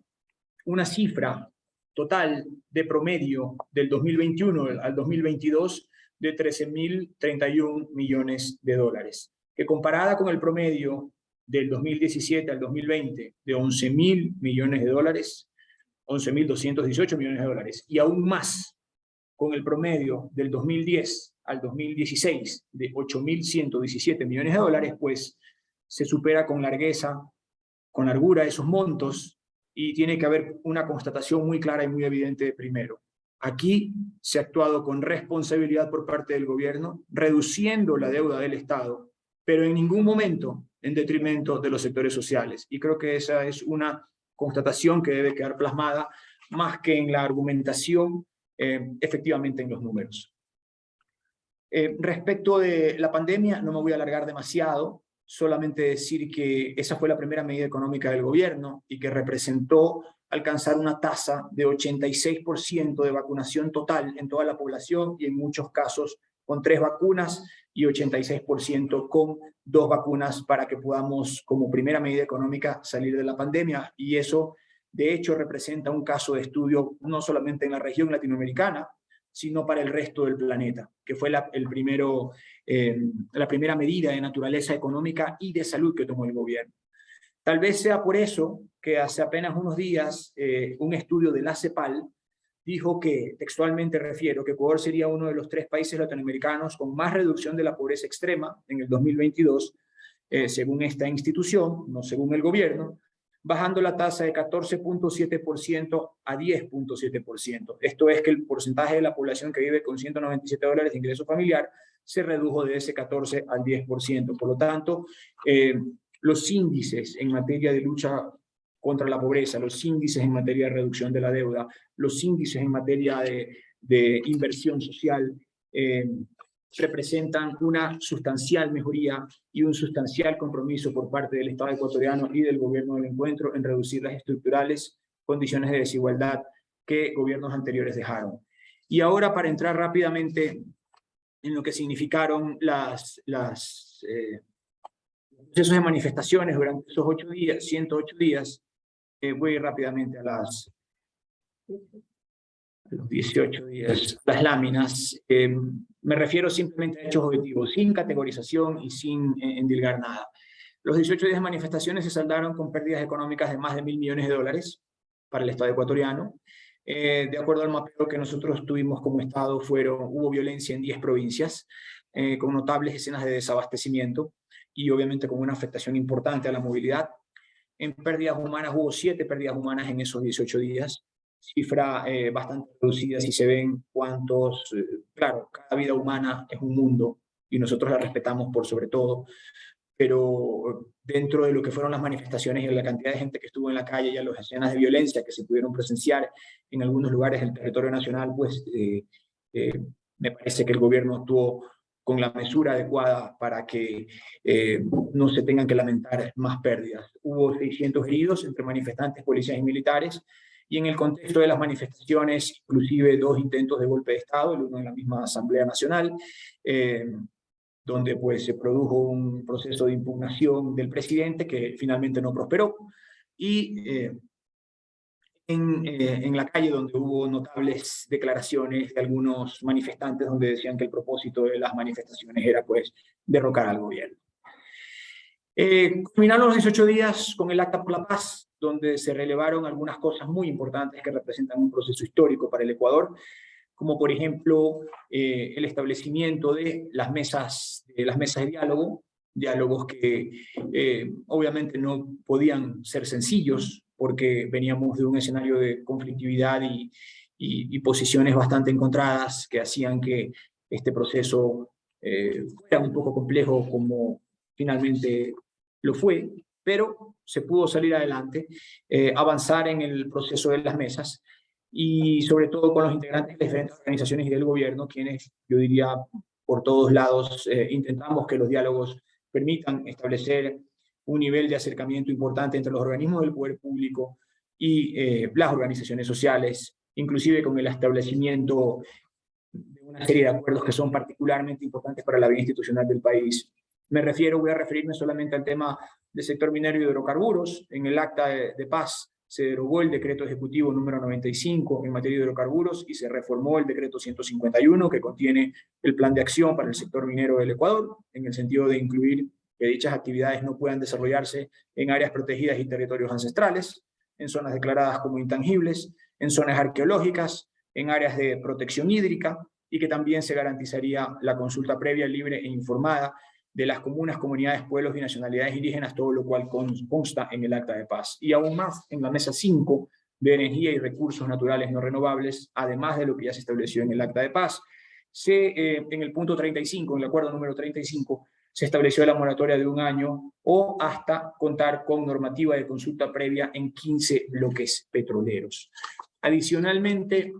una cifra total de promedio del 2021 al 2022 de 13.031 millones de dólares, que comparada con el promedio del 2017 al 2020 de 11.000 millones de dólares, 11.218 millones de dólares, y aún más con el promedio del 2010 al 2016 de 8.117 millones de dólares, pues se supera con largueza, con largura esos montos y tiene que haber una constatación muy clara y muy evidente primero. Aquí se ha actuado con responsabilidad por parte del gobierno, reduciendo la deuda del Estado, pero en ningún momento en detrimento de los sectores sociales. Y creo que esa es una constatación que debe quedar plasmada más que en la argumentación, eh, efectivamente en los números. Eh, respecto de la pandemia, no me voy a alargar demasiado, solamente decir que esa fue la primera medida económica del gobierno y que representó alcanzar una tasa de 86% de vacunación total en toda la población y en muchos casos con tres vacunas y 86% con dos vacunas para que podamos, como primera medida económica, salir de la pandemia. Y eso, de hecho, representa un caso de estudio no solamente en la región latinoamericana, sino para el resto del planeta, que fue el primero, eh, la primera medida de naturaleza económica y de salud que tomó el gobierno. Tal vez sea por eso que hace apenas unos días eh, un estudio de la CEPAL dijo que, textualmente refiero, que Ecuador sería uno de los tres países latinoamericanos con más reducción de la pobreza extrema en el 2022, eh, según esta institución, no según el gobierno, bajando la tasa de 14.7% a 10.7%. Esto es que el porcentaje de la población que vive con 197 dólares de ingreso familiar se redujo de ese 14 al 10%. Por lo tanto, eh, los índices en materia de lucha contra la pobreza, los índices en materia de reducción de la deuda, los índices en materia de, inversión social, eh, representan una sustancial mejoría y un sustancial compromiso por parte del Estado ecuatoriano y del gobierno del encuentro en reducir las estructurales condiciones de desigualdad que gobiernos anteriores dejaron. Y ahora para entrar rápidamente en lo que significaron las, las eh, procesos de manifestaciones durante esos ocho días, 108 días, eh, voy rápidamente a las los 18 días, las láminas, eh, me refiero simplemente a hechos objetivos, sin categorización y sin eh, endilgar nada. Los 18 días de manifestaciones se saldaron con pérdidas económicas de más de mil millones de dólares para el Estado ecuatoriano. Eh, de acuerdo al mapeo que nosotros tuvimos como Estado, fueron, hubo violencia en 10 provincias, con notables escenas de desabastecimiento y obviamente con una afectación importante a la movilidad. En pérdidas humanas hubo 7 pérdidas humanas en esos 18 días, cifra eh, bastante reducida si se ven cuántos, eh, claro, cada vida humana es un mundo y nosotros la respetamos por sobre todo, pero dentro de lo que fueron las manifestaciones y la cantidad de gente que estuvo en la calle y a las escenas de violencia que se pudieron presenciar en algunos lugares del territorio nacional, pues eh, me parece que el gobierno actuó con la mesura adecuada para que no se tengan que lamentar más pérdidas. Hubo 600 heridos entre manifestantes, policías y militares, y en el contexto de las manifestaciones, inclusive dos intentos de golpe de Estado, el uno en la misma Asamblea Nacional, eh, donde pues se produjo un proceso de impugnación del presidente que finalmente no prosperó, y eh, en, eh, en la calle donde hubo notables declaraciones de algunos manifestantes donde decían que el propósito de las manifestaciones era pues derrocar al gobierno. Eh, los 18 días con el Acta por la Paz, donde se relevaron algunas cosas muy importantes que representan un proceso histórico para el Ecuador, como por ejemplo eh, el establecimiento de las mesas, de las mesas de diálogo, diálogos que eh, obviamente no podían ser sencillos, porque veníamos de un escenario de conflictividad y, y, posiciones bastante encontradas que hacían que este proceso eh, fuera un poco complejo como finalmente lo fue, pero se pudo salir adelante, eh, avanzar en el proceso de las mesas y sobre todo con los integrantes de diferentes organizaciones y del gobierno, quienes yo diría por todos lados eh, intentamos que los diálogos permitan establecer un nivel de acercamiento importante entre los organismos del poder público y eh, las organizaciones sociales, inclusive con el establecimiento de una serie de acuerdos que son particularmente importantes para la vida institucional del país. Me refiero, voy a referirme solamente al tema del sector minero y hidrocarburos. En el acta de paz se derogó el decreto ejecutivo número 95 en materia de hidrocarburos y se reformó el decreto 151 que contiene el plan de acción para el sector minero del Ecuador, en el sentido de incluir que dichas actividades no puedan desarrollarse en áreas protegidas y territorios ancestrales, en zonas declaradas como intangibles, en zonas arqueológicas, en áreas de protección hídrica, y que también se garantizaría la consulta previa, libre e informada de las comunas, comunidades, pueblos y nacionalidades indígenas, todo lo cual consta en el Acta de Paz. Y aún más, en la mesa 5 de energía y recursos naturales no renovables, además de lo que ya se estableció en el Acta de Paz, se, eh, en el punto 35, en el acuerdo número 35, se estableció la moratoria de un año o hasta contar con normativa de consulta previa en 15 bloques petroleros. Adicionalmente,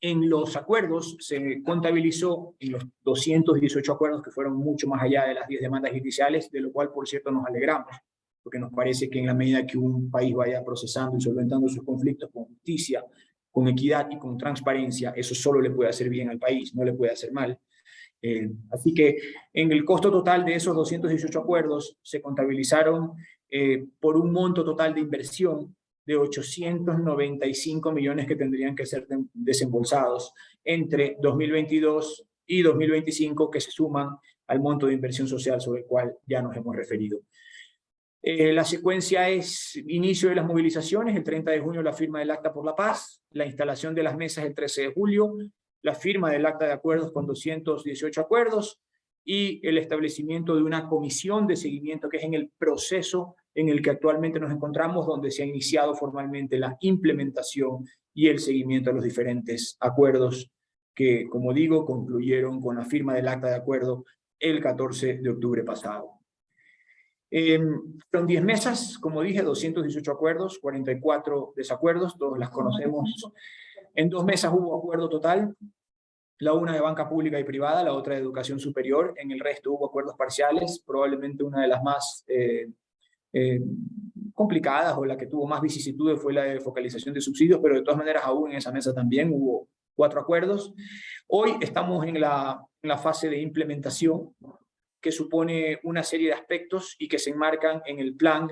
en los acuerdos se contabilizó en los 218 acuerdos que fueron mucho más allá de las 10 demandas judiciales, de lo cual, por cierto, nos alegramos, porque nos parece que en la medida que un país vaya procesando y solventando sus conflictos con justicia, con equidad y con transparencia, eso solo le puede hacer bien al país, no le puede hacer mal. Eh, así que en el costo total de esos 218 acuerdos se contabilizaron eh, por un monto total de inversión de 895 millones que tendrían que ser desembolsados entre 2022 y 2025 que se suman al monto de inversión social sobre el cual ya nos hemos referido. Eh, la secuencia es inicio de las movilizaciones, el 30 de junio la firma del Acta por la Paz, la instalación de las mesas el 13 de julio, la firma del acta de acuerdos con 218 acuerdos y el establecimiento de una comisión de seguimiento que es en el proceso en el que actualmente nos encontramos, donde se ha iniciado formalmente la implementación y el seguimiento de los diferentes acuerdos que, como digo, concluyeron con la firma del acta de acuerdo el 14 de octubre pasado. Eh, fueron 10 mesas, como dije, 218 acuerdos, 44 desacuerdos, todos las conocemos. En dos mesas hubo acuerdo total, la una de banca pública y privada, la otra de educación superior, en el resto hubo acuerdos parciales, probablemente una de las más eh, eh, complicadas o la que tuvo más vicisitudes fue la de focalización de subsidios, pero de todas maneras aún en esa mesa también hubo cuatro acuerdos. Hoy estamos en la, fase de implementación, que supone una serie de aspectos y que se enmarcan en el plan,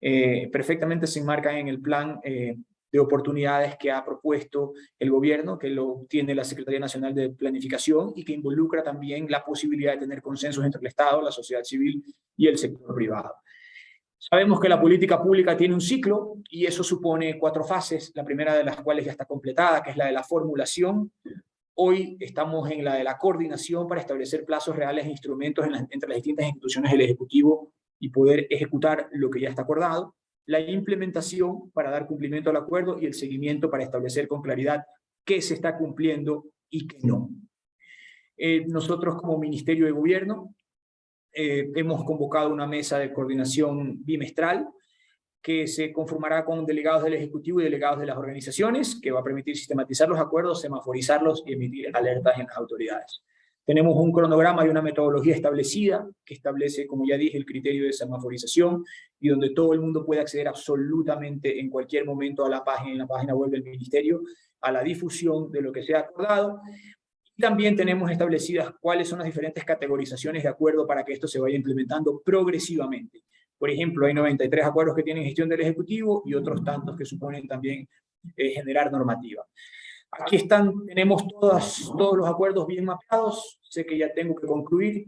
eh, perfectamente se enmarcan en el plan de oportunidades que ha propuesto el gobierno, que lo tiene la Secretaría Nacional de Planificación y que involucra también la posibilidad de tener consensos entre el Estado, la sociedad civil y el sector privado. Sabemos que la política pública tiene un ciclo y eso supone cuatro fases, la primera de las cuales ya está completada, que es la de la formulación. Hoy estamos en la de la coordinación para establecer plazos reales e instrumentos entre las distintas instituciones del Ejecutivo y poder ejecutar lo que ya está acordado la implementación para dar cumplimiento al acuerdo y el seguimiento para establecer con claridad qué se está cumpliendo y qué no. Eh, nosotros como Ministerio de Gobierno eh, hemos convocado una mesa de coordinación bimestral que se conformará con delegados del Ejecutivo y delegados de las organizaciones, que va a permitir sistematizar los acuerdos, semaforizarlos y emitir alertas en las autoridades. Tenemos un cronograma y una metodología establecida que establece, como ya dije, el criterio de semaforización y donde todo el mundo puede acceder absolutamente en cualquier momento a la página, en la página web del Ministerio, a la difusión de lo que se ha acordado. También tenemos establecidas cuáles son las diferentes categorizaciones de acuerdo para que esto se vaya implementando progresivamente. Por ejemplo, hay 93 acuerdos que tienen gestión del Ejecutivo y otros tantos que suponen también eh, generar normativa. Aquí están, tenemos todas, todos los acuerdos bien mapeados, sé que ya tengo que concluir,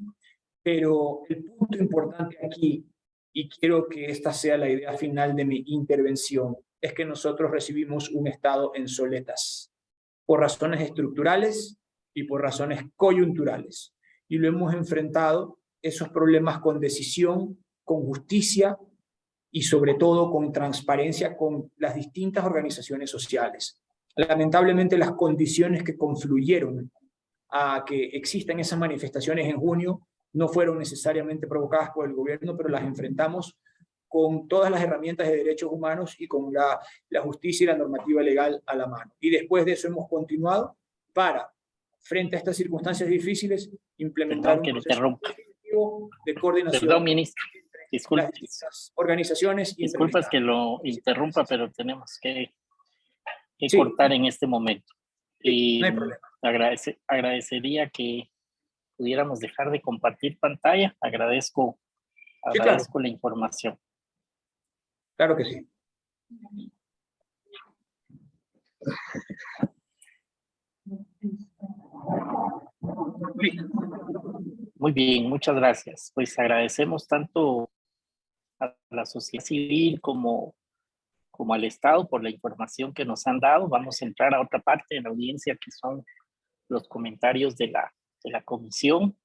pero el punto importante aquí, y quiero que esta sea la idea final de mi intervención, es que nosotros recibimos un Estado en soletas, por razones estructurales y por razones coyunturales. Y lo hemos enfrentado, esos problemas con decisión, con justicia y sobre todo con transparencia con las distintas organizaciones sociales. Lamentablemente las condiciones que confluyeron a que existan esas manifestaciones en junio no fueron necesariamente provocadas por el gobierno, pero las enfrentamos con todas las herramientas de derechos humanos y con la, la justicia y la normativa legal a la mano. Y después de eso hemos continuado para, frente a estas circunstancias difíciles, implementar Perdón, un proceso de coordinación Perdón, ministro. Disculpe, las organizaciones. disculpas que lo interrumpa, pero tenemos que, que Sí. cortar en este momento. Y no hay problema. agradece- agradecería que pudiéramos dejar de compartir pantalla. Agradezco, claro. agradezco la información. Claro que sí. Muy bien, muchas gracias. Pues agradecemos tanto a la sociedad civil como, como al Estado por la información que nos han dado. Vamos a entrar a otra parte de la audiencia que son los comentarios de la, de la comisión.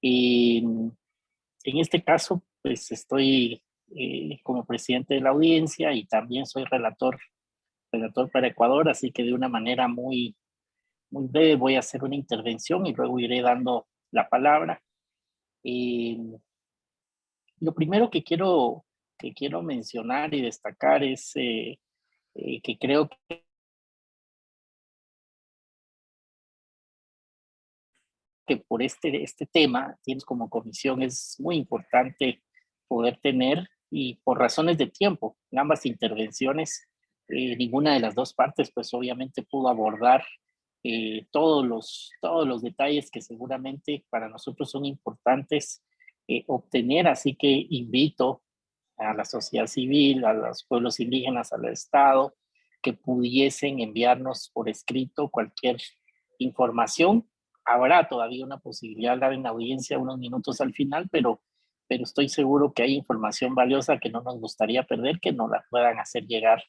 Y en este caso, pues estoy eh, como presidente de la audiencia y también soy relator, relator para Ecuador, así que de una manera muy, muy breve voy a hacer una intervención y luego iré dando la palabra. Eh, lo primero que quiero, que quiero mencionar y destacar es eh, eh, que creo que que por este, este tema, tienes como comisión, es muy importante poder tener y por razones de tiempo, en ambas intervenciones, eh, ninguna de las dos partes pues obviamente pudo abordar eh, todos, los, todos los detalles que seguramente para nosotros son importantes eh, obtener, así que invito a la sociedad civil, a los pueblos indígenas, al Estado, que pudiesen enviarnos por escrito cualquier información. Habrá todavía una posibilidad de dar en audiencia unos minutos al final, pero, pero estoy seguro que hay información valiosa que no nos gustaría perder, que nos la puedan hacer llegar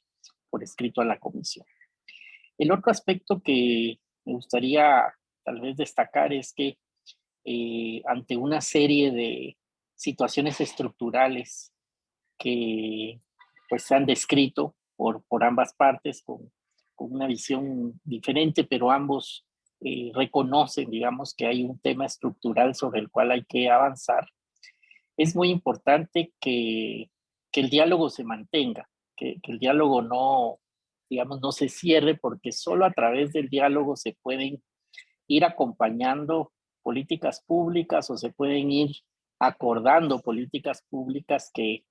por escrito a la comisión. El otro aspecto que me gustaría tal vez destacar es que eh, ante una serie de situaciones estructurales que pues se han descrito por, por ambas partes con, con una visión diferente, pero ambos eh, reconocen, digamos, que hay un tema estructural sobre el cual hay que avanzar. Es muy importante que, que el diálogo se mantenga, que, que el diálogo no, digamos, no se cierre, porque solo a través del diálogo se pueden ir acompañando políticas públicas o se pueden ir acordando políticas públicas que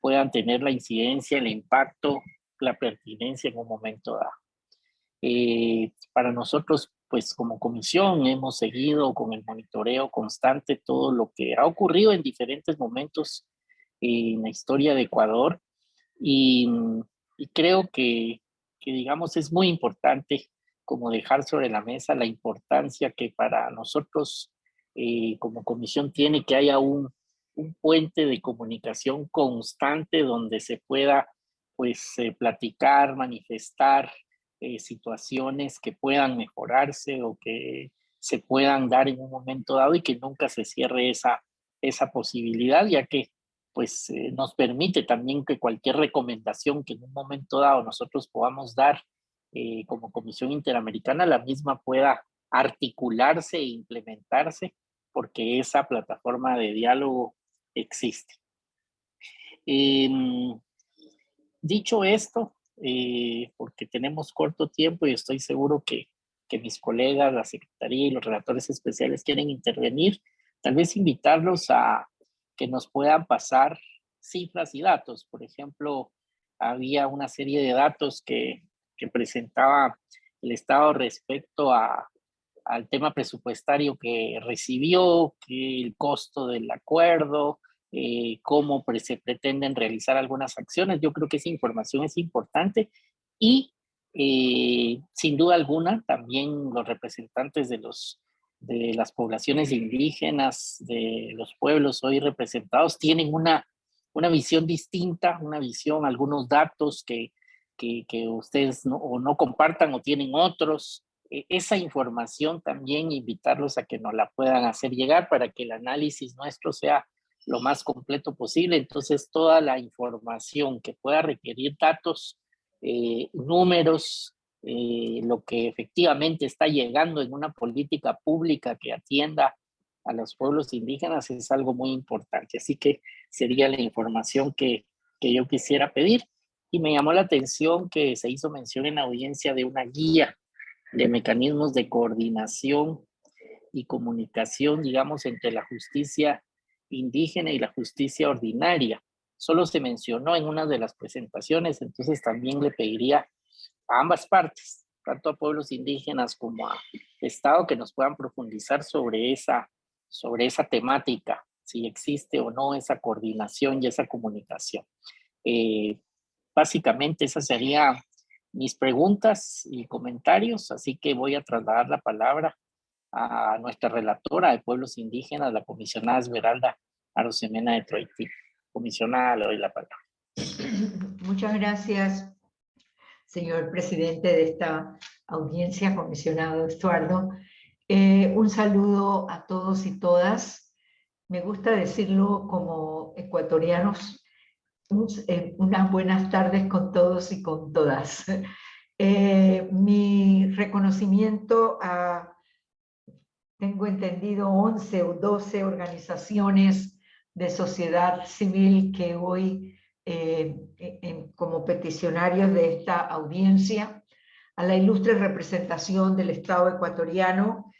puedan tener la incidencia, el impacto, la pertinencia en un momento dado. Eh, para nosotros, pues como comisión, hemos seguido con el monitoreo constante todo lo que ha ocurrido en diferentes momentos en la historia de Ecuador y, y creo que, que, digamos, es muy importante como dejar sobre la mesa la importancia que para nosotros eh, como comisión tiene que haya un, un puente de comunicación constante donde se pueda pues eh, platicar, manifestar eh, situaciones que puedan mejorarse o que se puedan dar en un momento dado y que nunca se cierre esa, esa posibilidad, ya que pues eh, nos permite también que cualquier recomendación que en un momento dado nosotros podamos dar eh, como Comisión Interamericana, la misma pueda articularse e implementarse porque esa plataforma de diálogo existe. Eh, dicho esto, eh, porque tenemos corto tiempo y estoy seguro que, que mis colegas, la Secretaría y los relatores especiales quieren intervenir, tal vez invitarlos a que nos puedan pasar cifras y datos. Por ejemplo, había una serie de datos que, presentaba el Estado respecto al tema presupuestario que recibió, el costo del acuerdo, eh, cómo se pretenden realizar algunas acciones. Yo creo que esa información es importante y eh, sin duda alguna también los representantes de, los, de las poblaciones indígenas, de los pueblos hoy representados, tienen una, una visión distinta, una visión, algunos datos que, que, ustedes no, o no compartan o tienen otros, e, esa información también invitarlos a que nos la puedan hacer llegar para que el análisis nuestro sea lo más completo posible. Entonces, toda la información que pueda requerir datos, eh, números, eh, lo que efectivamente está llegando en una política pública que atienda a los pueblos indígenas es algo muy importante. Así que sería la información que, que yo quisiera pedir. Y me llamó la atención que se hizo mención en audiencia de una guía de mecanismos de coordinación y comunicación, digamos, entre la justicia indígena y la justicia ordinaria. Solo se mencionó en una de las presentaciones, entonces también le pediría a ambas partes, tanto a pueblos indígenas como a Estado, que nos puedan profundizar sobre esa, sobre esa temática, si existe o no esa coordinación y esa comunicación. Eh, básicamente esas serían mis preguntas y comentarios, así que voy a trasladar la palabra a nuestra relatora de pueblos indígenas, la comisionada Esmeralda Arosemena de Troiti. Comisionada, le doy la palabra. Muchas gracias, señor presidente de esta audiencia, comisionado Estuardo. Eh, un saludo a todos y todas. Me gusta decirlo como ecuatorianos, eh, unas buenas tardes con todos y con todas. Eh, mi reconocimiento a tengo entendido, 11 o 12 organizaciones de sociedad civil que hoy, como peticionarios de esta audiencia, a la ilustre representación del Estado ecuatoriano,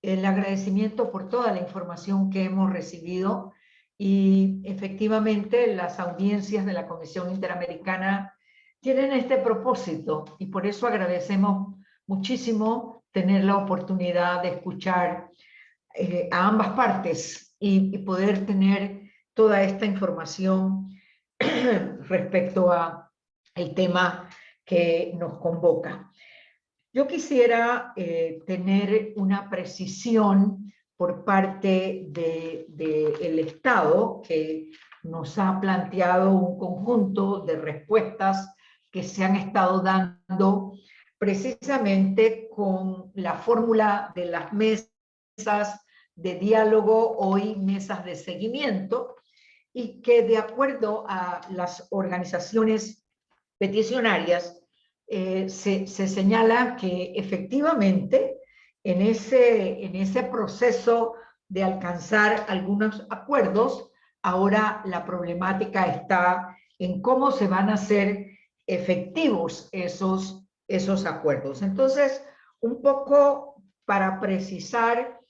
el agradecimiento por toda la información que hemos recibido y efectivamente las audiencias de la Comisión Interamericana tienen este propósito y por eso agradecemos muchísimo tener la oportunidad de escuchar eh, a ambas partes y, poder tener toda esta información respecto a el tema que nos convoca. Yo quisiera eh, tener una precisión por parte del de, Estado que nos ha planteado un conjunto de respuestas que se han estado dando precisamente con la fórmula de las mesas de diálogo, hoy mesas de seguimiento, y que de acuerdo a las organizaciones peticionarias, eh, se, se, señala que efectivamente en ese, en ese proceso de alcanzar algunos acuerdos, ahora la problemática está en cómo se van a hacer efectivos esos esos acuerdos. Entonces, un poco para precisar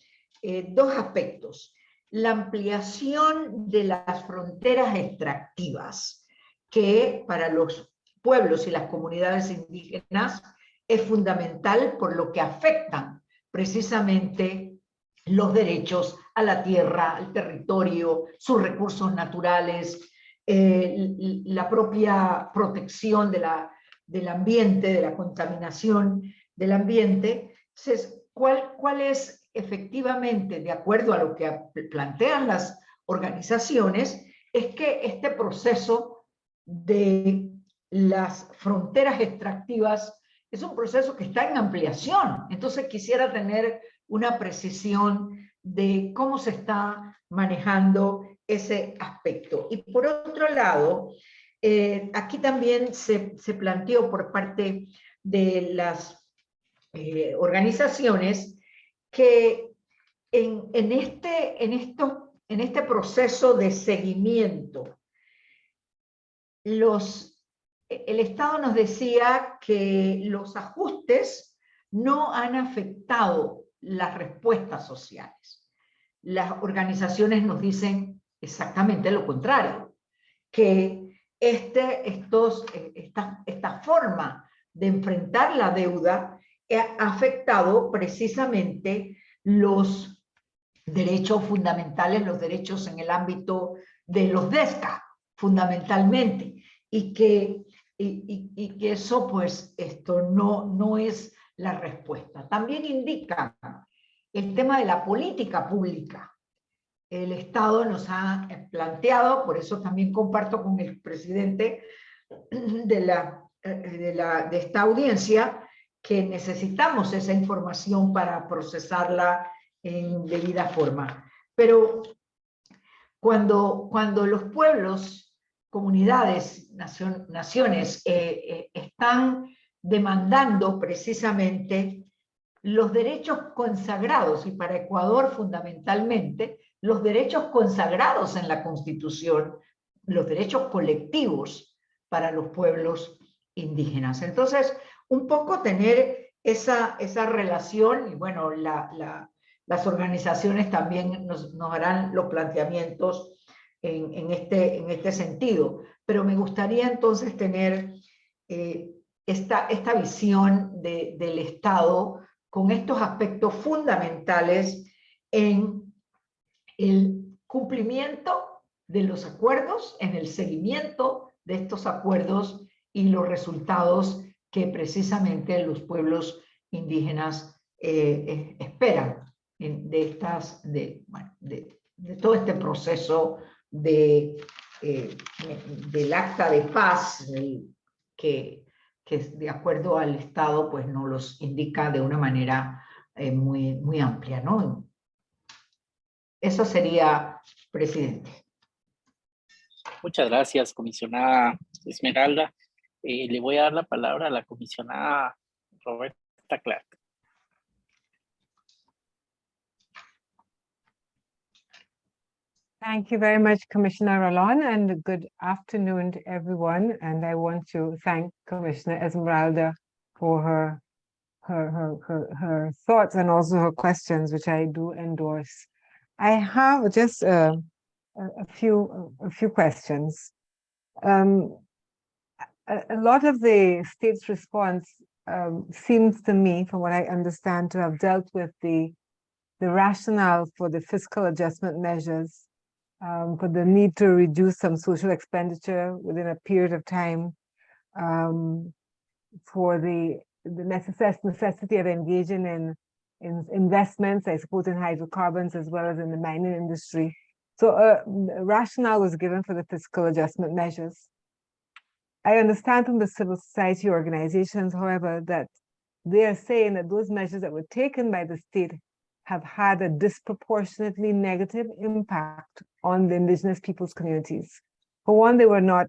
eh, dos aspectos. La ampliación de las fronteras extractivas, que para los pueblos y las comunidades indígenas es fundamental por lo que afectan precisamente los derechos a la tierra, al territorio, sus recursos naturales, eh, la propia protección de la del ambiente, de la contaminación del ambiente. Entonces, ¿cuál, cuál es efectivamente, de acuerdo a lo que plantean las organizaciones, es que este proceso de las fronteras extractivas es un proceso que está en ampliación. Entonces quisiera tener una precisión de cómo se está manejando ese aspecto. Y por otro lado, eh, aquí también se, se, planteó por parte de las eh, organizaciones que en, en, este, en, en este proceso de seguimiento, los, el Estado nos decía que los ajustes no han afectado las respuestas sociales. Las organizaciones nos dicen exactamente lo contrario, que este, estos, esta, esta forma de enfrentar la deuda afectado precisamente los derechos fundamentales, los derechos en el ámbito de los DESCA, fundamentalmente, y que, y, que eso pues esto no, no es la respuesta. También indica el tema de la política pública. El Estado nos ha planteado, por eso también comparto con el presidente de, la, eh, de, la, de esta audiencia, que necesitamos esa información para procesarla en debida forma. Pero cuando, cuando los pueblos, comunidades, nacion- naciones eh, eh, están demandando precisamente los derechos consagrados, y para Ecuador fundamentalmente, los derechos consagrados en la Constitución, los derechos colectivos para los pueblos indígenas. Entonces, un poco tener esa, esa relación, y bueno, la, la- las organizaciones también nos, nos harán los planteamientos en, este, en este sentido, pero me gustaría entonces tener eh, esta, esta visión de- del Estado con estos aspectos fundamentales en el cumplimiento de los acuerdos, en el seguimiento de estos acuerdos y los resultados que precisamente los pueblos indígenas eh, esperan de, estas, de, bueno, de, todo este proceso de, eh, del acta de paz que, que de acuerdo al Estado pues nos los indica de una manera eh, muy, muy amplia, ¿no? Eso sería, presidente. Muchas gracias, comisionada Esmeralda. Eh, le voy a dar la palabra a la comisionada Roberta Clark. Thank you very much, Commissioner Rolon, and good afternoon to everyone. And I want to thank Commissioner Esmeralda for her, her, her, her, her thoughts and also her questions, which I do endorse. I have just uh, a, a few, a few questions. Um, a, lot of the state's response um, seems to me, from what I understand, to have dealt with the the rationale for the fiscal adjustment measures um, for the need to reduce some social expenditure within a period of time, um, for the, the necess- necessity of engaging in, in investments, I suppose in hydrocarbons as well as in the mining industry. So uh, a rationale was given for the fiscal adjustment measures. I understand from the civil society organizations, however, that they are saying that those measures that were taken by the state have had a disproportionately negative impact on the indigenous peoples communities. For one, they were not,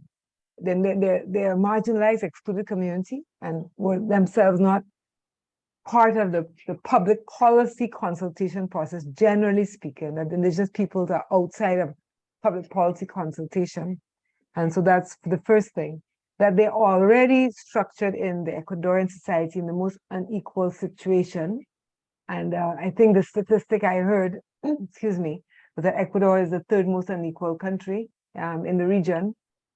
they're, they're a marginalized, excluded community and were themselves not part of the, the public policy consultation process, generally speaking, that indigenous peoples are outside of public policy consultation. And so that's the first thing, that they're already structured in the Ecuadorian society in the most unequal situation. And uh, I think the statistic I heard, excuse me, was that Ecuador is the third most unequal country um, in the region.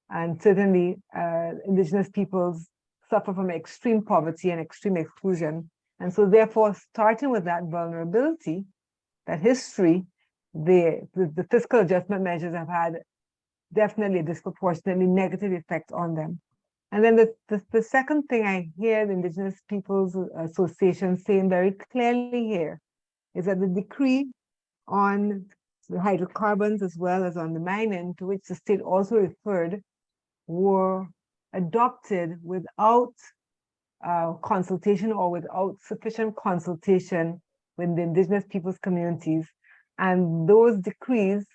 And certainly uh, indigenous peoples suffer from extreme poverty and extreme exclusion. And so therefore, starting with that vulnerability, that history, the, the, the fiscal adjustment measures have had definitely a disproportionately negative effect on them. And then the, the, the second thing I hear the Indigenous Peoples Association saying very clearly here is that the decree on the hydrocarbons as well as on the mining to which the state also referred were adopted without uh, consultation or without sufficient consultation with the indigenous peoples communities. And those decrees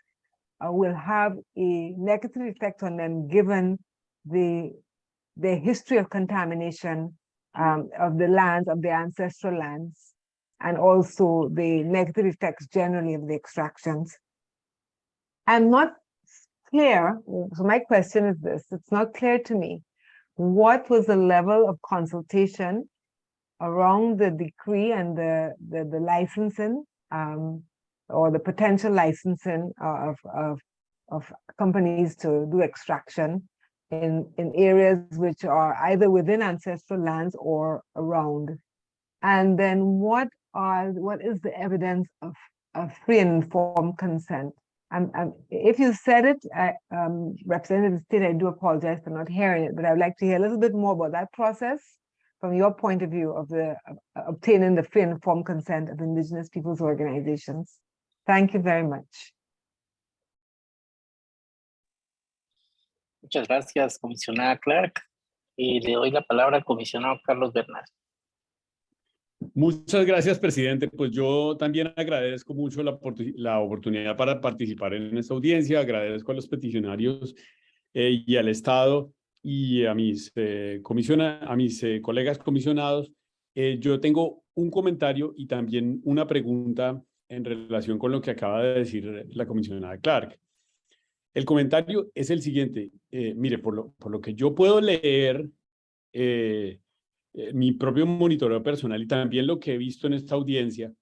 uh, will have a negative effect on them given the, the history of contamination um, of the lands, of the ancestral lands, and also the negative effects generally of the extractions. I'm not clear, so my question is this, it's not clear to me, what was the level of consultation around the decree and the, the, the licensing um, or the potential licensing of, of, of companies to do extraction in, in areas which are either within ancestral lands or around. And then what are what is the evidence of, of free and informed consent? Um, if you said it, I, um, Representative Stitt, I do apologize for not hearing it, but I'd like to hear a little bit more about that process from your point of view of the uh, obtaining the free and informed consent of indigenous peoples organizations. Thank you very much. Muchas gracias, comisionada Clark. Y le doy la palabra al comisionado Carlos Bernal. Muchas gracias, presidente. Pues yo también agradezco mucho la, la oportunidad para participar en esta audiencia. Agradezco a los peticionarios eh, y al Estado y a mis, eh, comisiona, a mis eh, colegas comisionados. Eh, yo tengo un comentario y también una pregunta en relación con lo que acaba de decir la comisionada Clark. El comentario es el siguiente. mire, por lo, por lo que yo puedo leer, mi propio monitoreo personal y también lo que he visto en esta audiencia,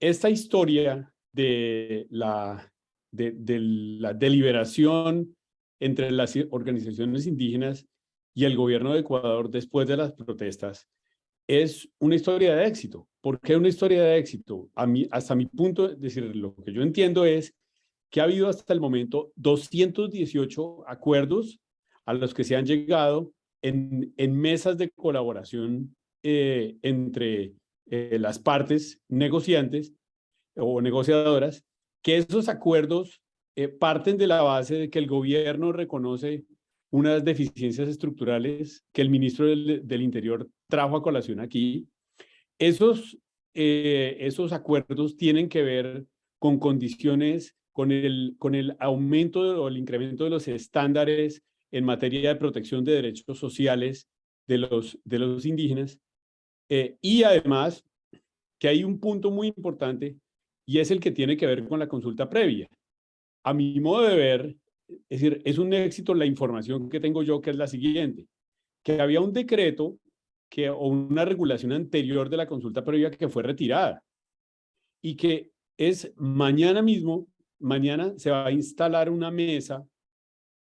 esta historia de la, de, la deliberación entre las organizaciones indígenas y el gobierno de Ecuador después de las protestas es una historia de éxito. ¿Por qué una historia de éxito? Hasta mi punto, de decir, lo que yo entiendo es que ha habido hasta el momento 218 acuerdos a los que se han llegado en, en mesas de colaboración eh, entre eh, las partes negociantes o negociadoras, que esos acuerdos eh, parten de la base de que el gobierno reconoce unas deficiencias estructurales que el ministro del, del Interior trajo a colación aquí. Esos, eh, esos acuerdos tienen que ver con condiciones, con el, con el aumento o el incremento de los estándares en materia de protección de derechos sociales de los, de los indígenas. Eh, y además, que hay un punto muy importante y es el que tiene que ver con la consulta previa a mi modo de ver, es decir, es un éxito la información que tengo yo, que es la siguiente, que había un decreto que, o una regulación anterior de la consulta previa que fue retirada y que es mañana mismo, mañana se va a instalar una mesa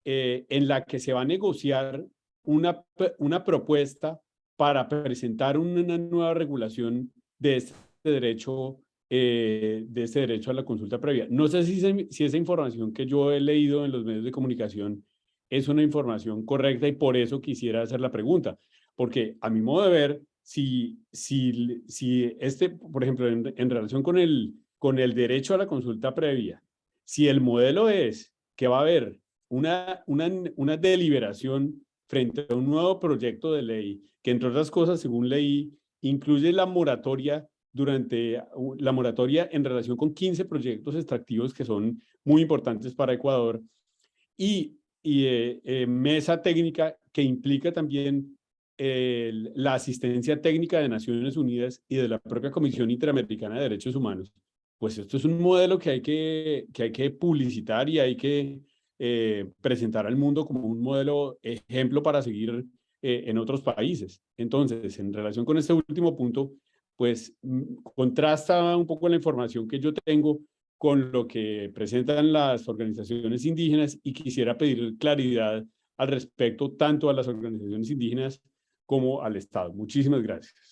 eh, en la que se va a negociar una, una propuesta para presentar una nueva regulación de este derecho eh, de ese derecho a la consulta previa. No sé si, si esa información que yo he leído en los medios de comunicación es una información correcta y por eso quisiera hacer la pregunta, porque a mi modo de ver, si, si, si este, por ejemplo, en, en relación con el, con el derecho a la consulta previa, si el modelo es que va a haber una, una, una deliberación frente a un nuevo proyecto de ley, que entre otras cosas, según leí, incluye la moratoria durante la moratoria en relación con 15 proyectos extractivos que son muy importantes para Ecuador y, y eh, eh, mesa técnica que implica también la asistencia técnica de Naciones Unidas y de la propia Comisión Interamericana de Derechos Humanos. Pues esto es un modelo que hay que, que, hay que publicitar y hay que eh, presentar al mundo como un modelo ejemplo para seguir en otros países. Entonces, en relación con este último punto, pues mm, contrasta un poco la información que yo tengo con lo que presentan las organizaciones indígenas y quisiera pedir claridad al respecto tanto a las organizaciones indígenas como al Estado. Muchísimas gracias.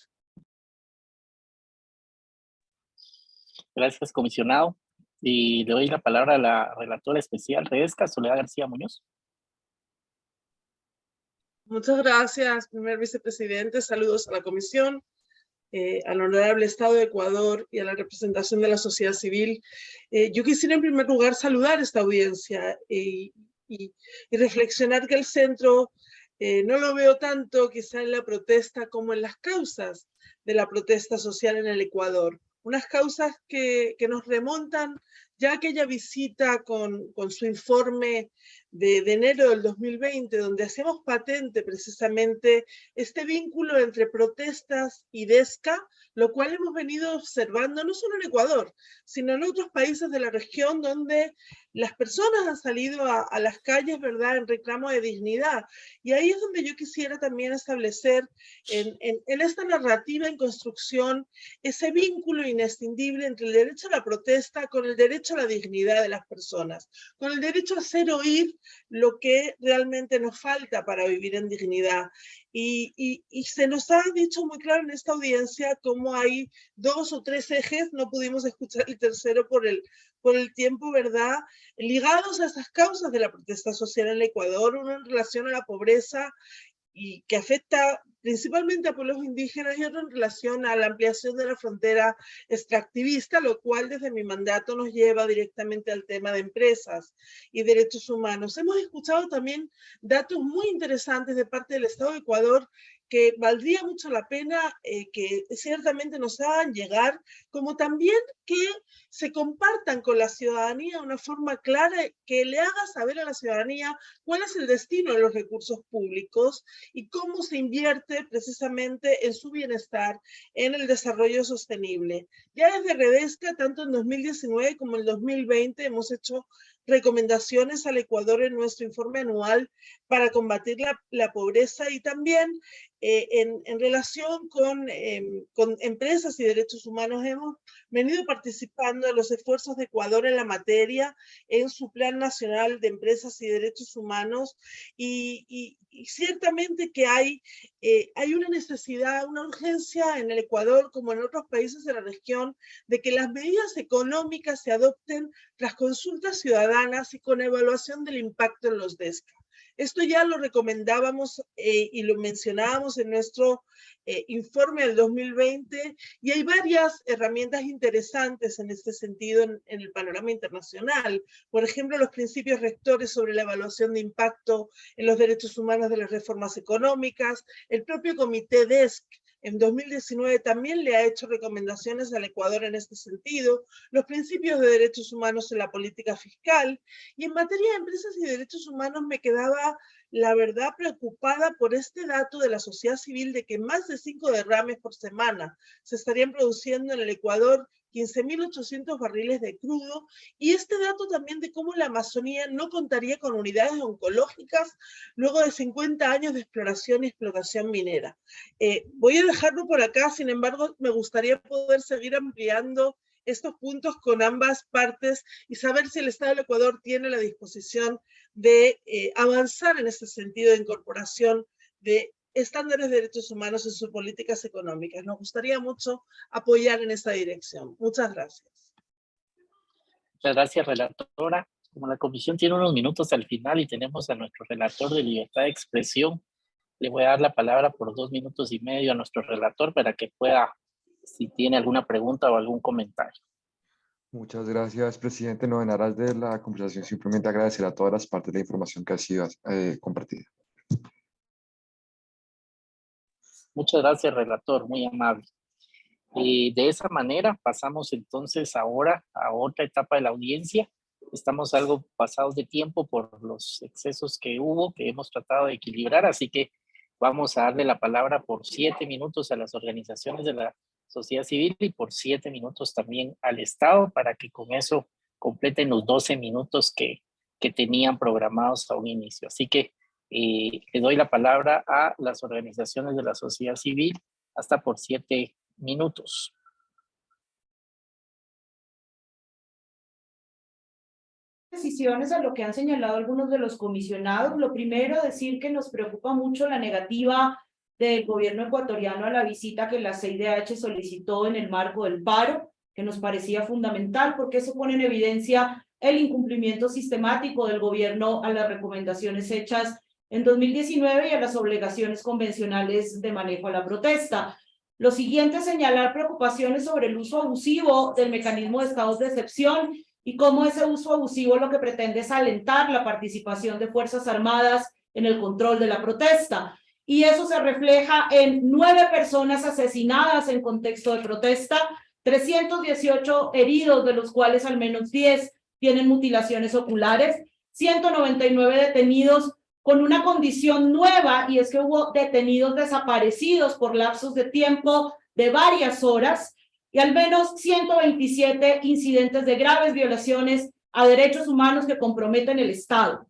Gracias, comisionado. Y le doy la palabra a la relatora especial de ESCA, Soledad García Muñoz. Muchas gracias, primer vicepresidente. Saludos a la comisión, eh, al honorable Estado de Ecuador y a la representación de la sociedad civil. Eh, yo quisiera en primer lugar saludar esta audiencia y, y, reflexionar que el centro eh, no lo veo tanto quizá en la protesta como en las causas de la protesta social en el Ecuador. Unas causas que, que nos remontan ya aquella visita con, con su informe de, de, enero del 2020, donde hacemos patente precisamente este vínculo entre protestas y DESCA, lo cual hemos venido observando no solo en Ecuador, sino en otros países de la región donde las personas han salido a, las calles, ¿verdad?, en reclamo de dignidad. Y ahí es donde yo quisiera también establecer en, en, esta narrativa en construcción ese vínculo inescindible entre el derecho a la protesta con el derecho a la dignidad de las personas, con el derecho a hacer oír lo que realmente nos falta para vivir en dignidad. Y, y, se nos ha dicho muy claro en esta audiencia cómo hay dos o tres ejes, no pudimos escuchar el tercero por el, por el tiempo, ¿verdad? Ligados a estas causas de la protesta social en el Ecuador, uno en relación a la pobreza y que afecta principalmente a pueblos indígenas y otro en relación a la ampliación de la frontera extractivista, lo cual desde mi mandato nos lleva directamente al tema de empresas y derechos humanos. Hemos escuchado también datos muy interesantes de parte del Estado de Ecuador que valdría mucho la pena eh, que ciertamente nos hagan llegar, como también que se compartan con la ciudadanía de una forma clara, que le haga saber a la ciudadanía cuál es el destino de los recursos públicos y cómo se invierte precisamente en su bienestar, en el desarrollo sostenible. Ya desde Redesca, tanto en 2019 como en 2020, hemos hecho recomendaciones al Ecuador en nuestro informe anual para combatir la, la pobreza y también eh, en, en, relación con, eh, con empresas y derechos humanos hemos venido participando en los esfuerzos de Ecuador en la materia, en su Plan Nacional de Empresas y Derechos Humanos y ciertamente que hay, eh, hay una necesidad, una urgencia en el Ecuador como en otros países de la región de que las medidas económicas se adopten tras consultas ciudadanas y con evaluación del impacto en los DESCA. Esto ya lo recomendábamos eh, y lo mencionábamos en nuestro eh, informe del 2020 y hay varias herramientas interesantes en este sentido en, en, el panorama internacional. Por ejemplo, los principios rectores sobre la evaluación de impacto en los derechos humanos de las reformas económicas, el propio comité DESC en 2019 también le ha hecho recomendaciones al Ecuador en este sentido, los principios de derechos humanos en la política fiscal, y en materia de empresas y derechos humanos me quedaba, la verdad, preocupada por este dato de la sociedad civil de que más de cinco derrames por semana se estarían produciendo en el Ecuador 15.800 barriles de crudo, y este dato también de cómo la Amazonía no contaría con unidades oncológicas luego de 50 años de exploración y explotación minera. Eh, voy a dejarlo por acá, sin embargo, me gustaría poder seguir ampliando estos puntos con ambas partes y saber si el Estado del Ecuador tiene la disposición de eh, avanzar en ese sentido de incorporación de estándares de derechos humanos en sus políticas económicas. Nos gustaría mucho apoyar en esta dirección. Muchas gracias. Muchas gracias, relatora. Como la comisión tiene unos minutos al final y tenemos a nuestro relator de libertad de expresión, le voy a dar la palabra por dos minutos y medio a nuestro relator para que pueda, si tiene alguna pregunta o algún comentario. Muchas gracias, presidente. No en aras de la conversación, simplemente agradecer a todas las partes de la información que ha sido eh, compartida. Muchas gracias, relator, muy amable. Y de esa manera pasamos entonces ahora a otra etapa de la audiencia. Estamos algo pasados de tiempo por los excesos que hubo, que hemos tratado de equilibrar, así que vamos a darle la palabra por siete minutos a las organizaciones de la sociedad civil y por siete minutos también al Estado para que con eso completen los 12 minutos que, que tenían programados a un inicio. Así que eh, le doy la palabra a las organizaciones de la sociedad civil hasta por siete minutos. Decisiones a lo que han señalado algunos de los comisionados. Lo primero, decir que nos preocupa mucho la negativa del gobierno ecuatoriano a la visita que la CIDH solicitó en el marco del paro, que nos parecía fundamental porque eso pone en evidencia el incumplimiento sistemático del gobierno a las recomendaciones hechas en 2019 y a las obligaciones convencionales de manejo a la protesta. Lo siguiente es señalar preocupaciones sobre el uso abusivo del mecanismo de estados de excepción y cómo ese uso abusivo lo que pretende es alentar la participación de Fuerzas Armadas en el control de la protesta. Y eso se refleja en nueve personas asesinadas en contexto de protesta, 318 heridos, de los cuales al menos 10 tienen mutilaciones oculares, 199 detenidos con una condición nueva y es que hubo detenidos desaparecidos por lapsos de tiempo de varias horas y al menos 127 incidentes de graves violaciones a derechos humanos que comprometen el Estado.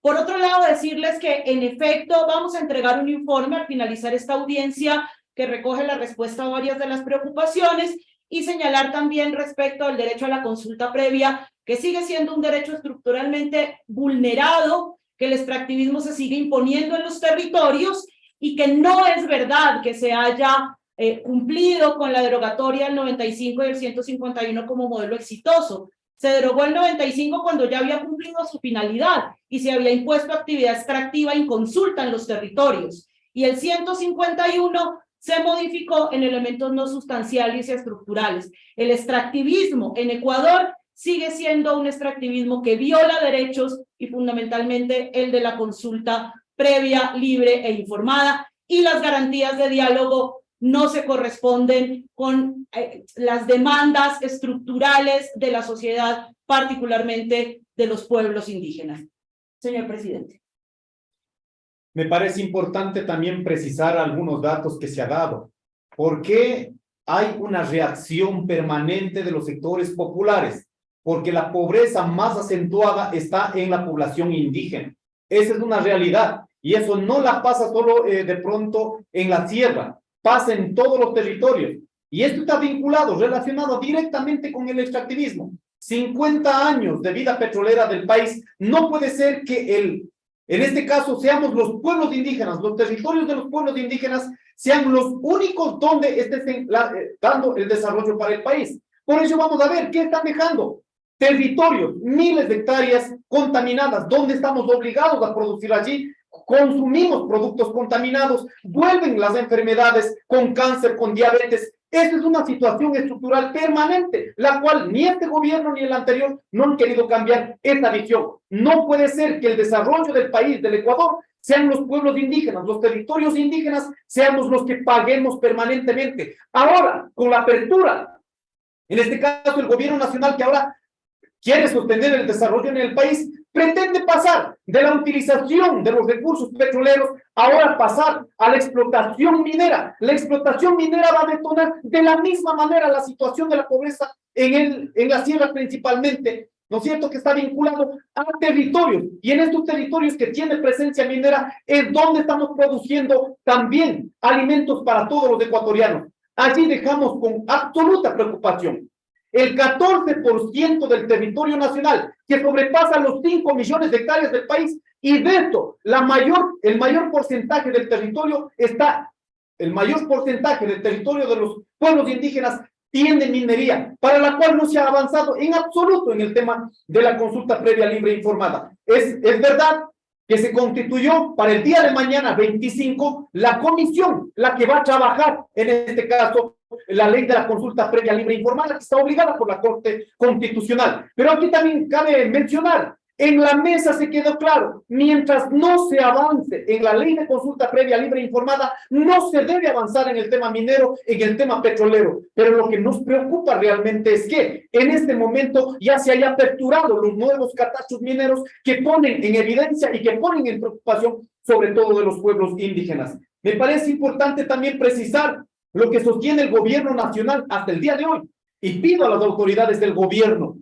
Por otro lado, decirles que en efecto vamos a entregar un informe al finalizar esta audiencia que recoge la respuesta a varias de las preocupaciones y señalar también respecto al derecho a la consulta previa, que sigue siendo un derecho estructuralmente vulnerado que el extractivismo se sigue imponiendo en los territorios y que no es verdad que se haya eh, cumplido con la derogatoria del 95 y el 151 como modelo exitoso. Se derogó el 95 cuando ya había cumplido su finalidad y se había impuesto actividad extractiva inconsulta en los territorios. Y el 151 se modificó en elementos no sustanciales y estructurales. El extractivismo en Ecuador sigue siendo un extractivismo que viola derechos y fundamentalmente el de la consulta previa, libre e informada y las garantías de diálogo no se corresponden con eh, las demandas estructurales de la sociedad, particularmente de los pueblos indígenas. Señor presidente. Me parece importante también precisar algunos datos que se ha dado. ¿Por qué hay una reacción permanente de los sectores populares? Porque la pobreza más acentuada está en la población indígena. Esa es una realidad. Y eso no la pasa solo eh, de pronto en la sierra, pasa en todos los territorios. Y esto está vinculado, relacionado directamente con el extractivismo. 50 años de vida petrolera del país, no puede ser que el, en este caso seamos los pueblos indígenas, los territorios de los pueblos indígenas sean los únicos donde estén eh, dando el desarrollo para el país. Por eso vamos a ver qué están dejando. Territorios, miles de hectáreas contaminadas, donde estamos obligados a producir allí, consumimos productos contaminados, vuelven las enfermedades con cáncer, con diabetes. Esta es una situación estructural permanente, la cual ni este gobierno ni el anterior no han querido cambiar esta visión. No puede ser que el desarrollo del país, del Ecuador, sean los pueblos indígenas, los territorios indígenas, seamos los que paguemos permanentemente. Ahora, con la apertura, en este caso el gobierno nacional que ahora quiere sostener el desarrollo en el país, pretende pasar de la utilización de los recursos petroleros, ahora pasar a la explotación minera. La explotación minera va a detonar de la misma manera la situación de la pobreza en, el, en la sierra principalmente, ¿no es cierto?, que está vinculado a territorios. Y en estos territorios que tiene presencia minera es donde estamos produciendo también alimentos para todos los ecuatorianos. Allí dejamos con absoluta preocupación el 14% del territorio nacional, que sobrepasa los 5 millones de hectáreas del país, y de esto, el mayor porcentaje del territorio está, el mayor porcentaje del territorio de los pueblos indígenas tiene minería, para la cual no se ha avanzado en absoluto en el tema de la consulta previa libre e informada. Es, es verdad que se constituyó para el día de mañana 25 la comisión, la que va a trabajar en este caso la ley de la consulta previa libre e informada que está obligada por la Corte Constitucional. Pero aquí también cabe mencionar, en la mesa se quedó claro, mientras no se avance en la ley de consulta previa libre e informada, no se debe avanzar en el tema minero, en el tema petrolero. Pero lo que nos preocupa realmente es que en este momento ya se haya aperturado los nuevos catastros mineros que ponen en evidencia y que ponen en preocupación sobre todo de los pueblos indígenas. Me parece importante también precisar lo que sostiene el gobierno nacional hasta el día de hoy. Y pido a las autoridades del gobierno,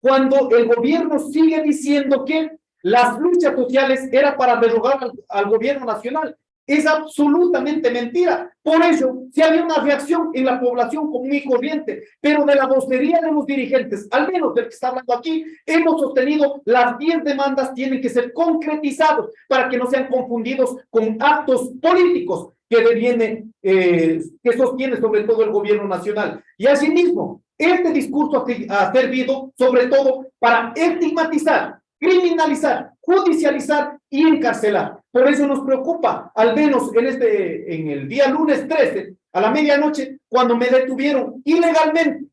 cuando el gobierno sigue diciendo que las luchas sociales era para derogar al gobierno nacional, es absolutamente mentira. Por ello, si había una reacción en la población común y corriente, pero de la vocería de los dirigentes, al menos del que está hablando aquí, hemos sostenido las 10 demandas tienen que ser concretizados para que no sean confundidos con actos políticos que eh, que sostiene sobre todo el gobierno nacional. Y asimismo, este discurso ha servido sobre todo para estigmatizar, criminalizar, judicializar y encarcelar. Por eso nos preocupa, al menos en, este, en el día lunes 13, a la medianoche, cuando me detuvieron ilegalmente,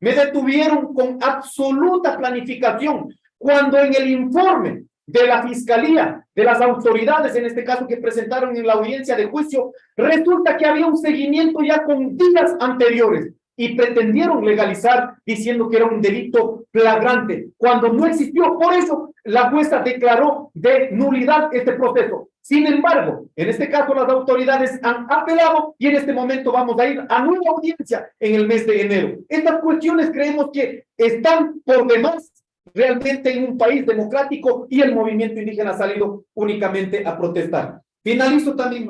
me detuvieron con absoluta planificación, cuando en el informe de la fiscalía, de las autoridades, en este caso que presentaron en la audiencia de juicio, resulta que había un seguimiento ya con días anteriores y pretendieron legalizar diciendo que era un delito flagrante, cuando no existió. Por eso la jueza declaró de nulidad este proceso. Sin embargo, en este caso las autoridades han apelado y en este momento vamos a ir a nueva audiencia en el mes de enero. Estas cuestiones creemos que están por demás realmente en un país democrático y el movimiento indígena ha salido únicamente a protestar. Finalizo también.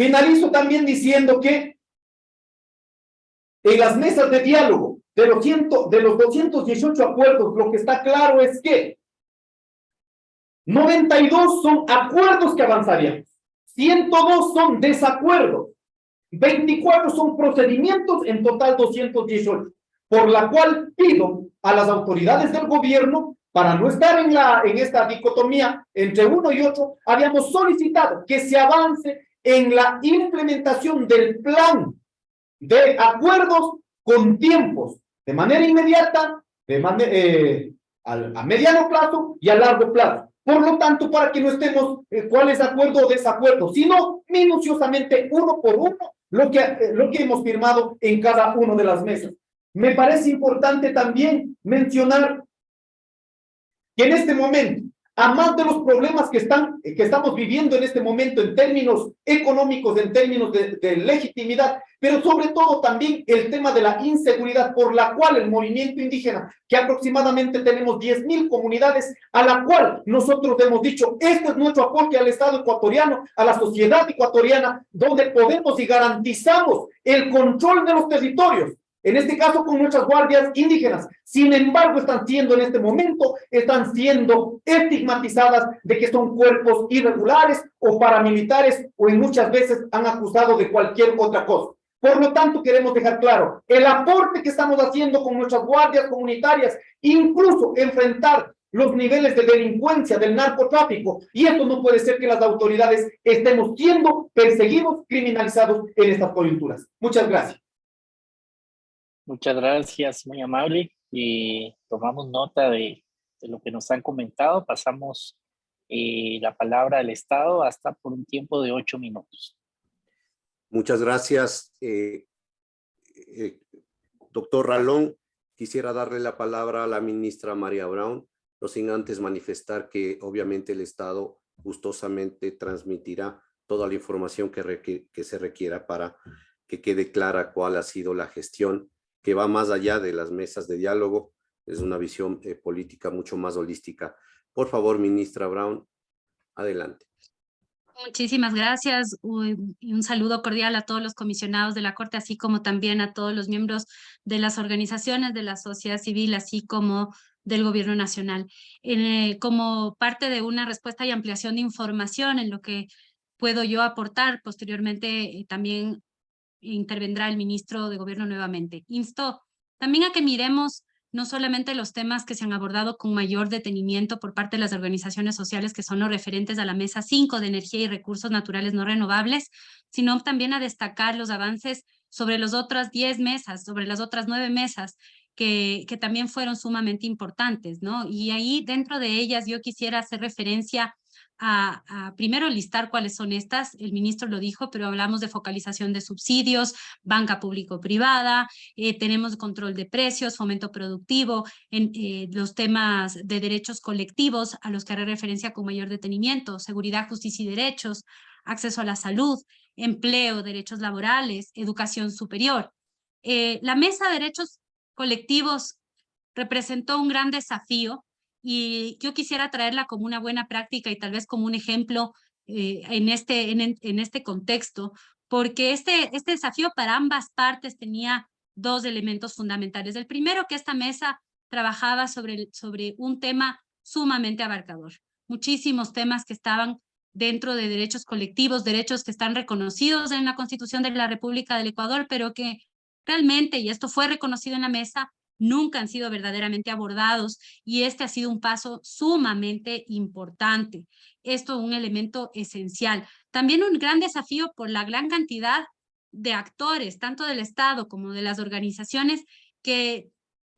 Finalizo también diciendo que en las mesas de diálogo de los, ciento, de los 218 acuerdos, lo que está claro es que 92 son acuerdos que avanzarían, 102 son desacuerdos, 24 son procedimientos, en total 218, por la cual pido a las autoridades del gobierno, para no estar en, la, en esta dicotomía entre uno y otro, habíamos solicitado que se avance en la implementación del plan de acuerdos con tiempos, de manera inmediata, de manera, eh, a, mediano plazo y a largo plazo. Por lo tanto, para que no estemos eh, cuál es acuerdo o desacuerdo, sino minuciosamente uno por uno lo que, eh, lo que hemos firmado en cada una de las mesas. Me parece importante también mencionar que en este momento a más de los problemas que, están, que estamos viviendo en este momento en términos económicos, en términos de, de, legitimidad, pero sobre todo también el tema de la inseguridad por la cual el movimiento indígena, que aproximadamente tenemos 10 mil comunidades, a la cual nosotros hemos dicho, este es nuestro aporte al Estado ecuatoriano, a la sociedad ecuatoriana, donde podemos y garantizamos el control de los territorios, en este caso con nuestras guardias indígenas. Sin embargo, están siendo en este momento, están siendo estigmatizadas de que son cuerpos irregulares o paramilitares o en muchas veces han acusado de cualquier otra cosa. Por lo tanto, queremos dejar claro, el aporte que estamos haciendo con nuestras guardias comunitarias, incluso enfrentar los niveles de delincuencia, del narcotráfico, y esto no puede ser que las autoridades estemos siendo perseguidos, criminalizados en estas coyunturas. Muchas gracias. Muchas gracias, muy amable. Y tomamos nota de, de lo que nos han comentado. Pasamos eh, la palabra al Estado hasta por un tiempo de ocho minutos. Muchas gracias. Eh, eh, doctor Ralón, quisiera darle la palabra a la ministra María Brown, no sin antes manifestar que obviamente el Estado gustosamente transmitirá toda la información que, que se requiera para que quede clara cuál ha sido la gestión que va más allá de las mesas de diálogo, es una visión eh, política mucho más holística. Por favor, ministra Brown, adelante. Muchísimas gracias y un saludo cordial a todos los comisionados de la Corte, así como también a todos los miembros de las organizaciones de la sociedad civil, así como del gobierno nacional. Eh, como parte de una respuesta y ampliación de información en lo que puedo yo aportar, posteriormente eh, también intervendrá el ministro de Gobierno nuevamente. Insto también a que miremos no solamente los temas que se han abordado con mayor detenimiento por parte de las organizaciones sociales que son los referentes a la Mesa 5 de Energía y Recursos Naturales No Renovables, sino también a destacar los avances sobre las otras 10 mesas, sobre las otras 9 mesas que, también fueron sumamente importantes, ¿no? Y ahí dentro de ellas yo quisiera hacer referencia a, primero listar cuáles son estas, el ministro lo dijo, pero hablamos de focalización de subsidios, banca público-privada, eh, tenemos control de precios, fomento productivo, en eh, los temas de derechos colectivos a los que haré referencia con mayor detenimiento, seguridad, justicia y derechos, acceso a la salud, empleo, derechos laborales, educación superior. Eh, la mesa de derechos colectivos representó un gran desafío y yo quisiera traerla como una buena práctica y tal vez como un ejemplo eh, en, este, en, en, este contexto, porque este, este desafío para ambas partes tenía dos elementos fundamentales. El primero, que esta mesa trabajaba sobre, sobre un tema sumamente abarcador, muchísimos temas que estaban dentro de derechos colectivos, derechos que están reconocidos en la Constitución de la República del Ecuador, pero que realmente, y esto fue reconocido en la mesa, nunca han sido verdaderamente abordados y este ha sido un paso sumamente importante. Esto es un elemento esencial. También un gran desafío por la gran cantidad de actores, tanto del Estado como de las organizaciones que,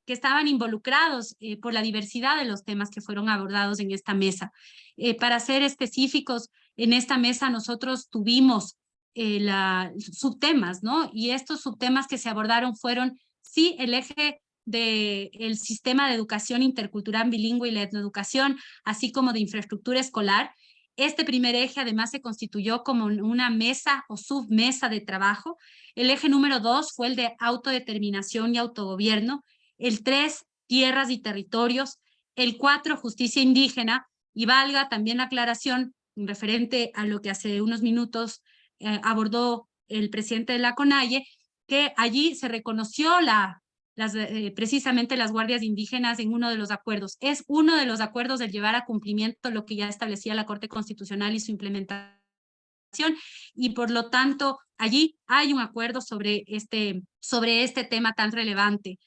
que estaban involucrados eh, por la diversidad de los temas que fueron abordados en esta mesa. Eh, para ser específicos, en esta mesa nosotros tuvimos eh, la, subtemas, ¿no? Y estos subtemas que se abordaron fueron, sí, el eje del sistema de educación intercultural bilingüe y la etnoeducación, así como de infraestructura escolar. Este primer eje además se constituyó como una mesa o submesa de trabajo. El eje número dos fue el de autodeterminación y autogobierno. El tres, tierras y territorios. El cuatro, justicia indígena. Y valga también la aclaración referente a lo que hace unos minutos eh, abordó el presidente de la CONAIE, que allí se reconoció la eh, precisamente las guardias indígenas en uno de los acuerdos. Es uno de los acuerdos de llevar a cumplimiento lo que ya establecía la Corte Constitucional y su implementación y por lo tanto allí hay un acuerdo sobre este, sobre este tema tan relevante.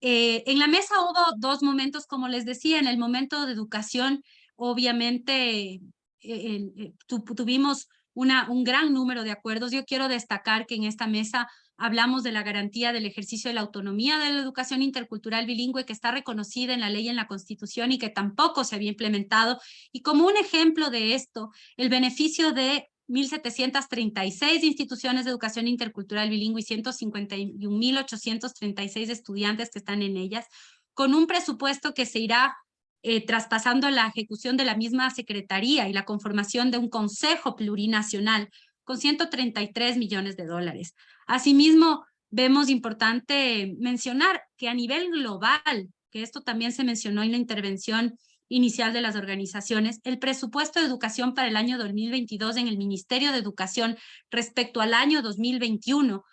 Eh, en la mesa hubo dos momentos, como les decía, en el momento de educación, obviamente eh, tuvimos una, un gran número de acuerdos. Yo quiero destacar que en esta mesa hablamos de la garantía del ejercicio de la autonomía de la educación intercultural bilingüe que está reconocida en la ley y en la Constitución y que tampoco se había implementado. Y como un ejemplo de esto, el beneficio de 1.736 instituciones de educación intercultural bilingüe y 151.836 estudiantes que están en ellas, con un presupuesto que se irá eh, traspasando la ejecución de la misma secretaría y la conformación de un consejo plurinacional con 133 millones de dólares. Asimismo, vemos importante mencionar que a nivel global, que esto también se mencionó en la intervención inicial de las organizaciones, el presupuesto de educación para el año 2022 en el Ministerio de Educación respecto al año 2021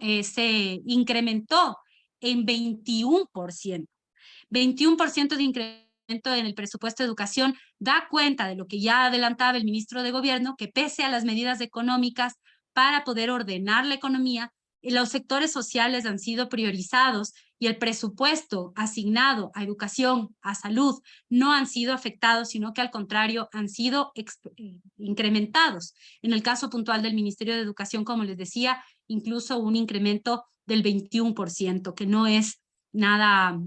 eh, se incrementó en 21%. 21% de incremento en el presupuesto de educación da cuenta de lo que ya adelantaba el ministro de Gobierno, que pese a las medidas económicas para poder ordenar la economía, los sectores sociales han sido priorizados y el presupuesto asignado a educación, a salud, no han sido afectados, sino que al contrario han sido eh, incrementados. En el caso puntual del Ministerio de Educación, como les decía, incluso un incremento del 21%, que no es nada,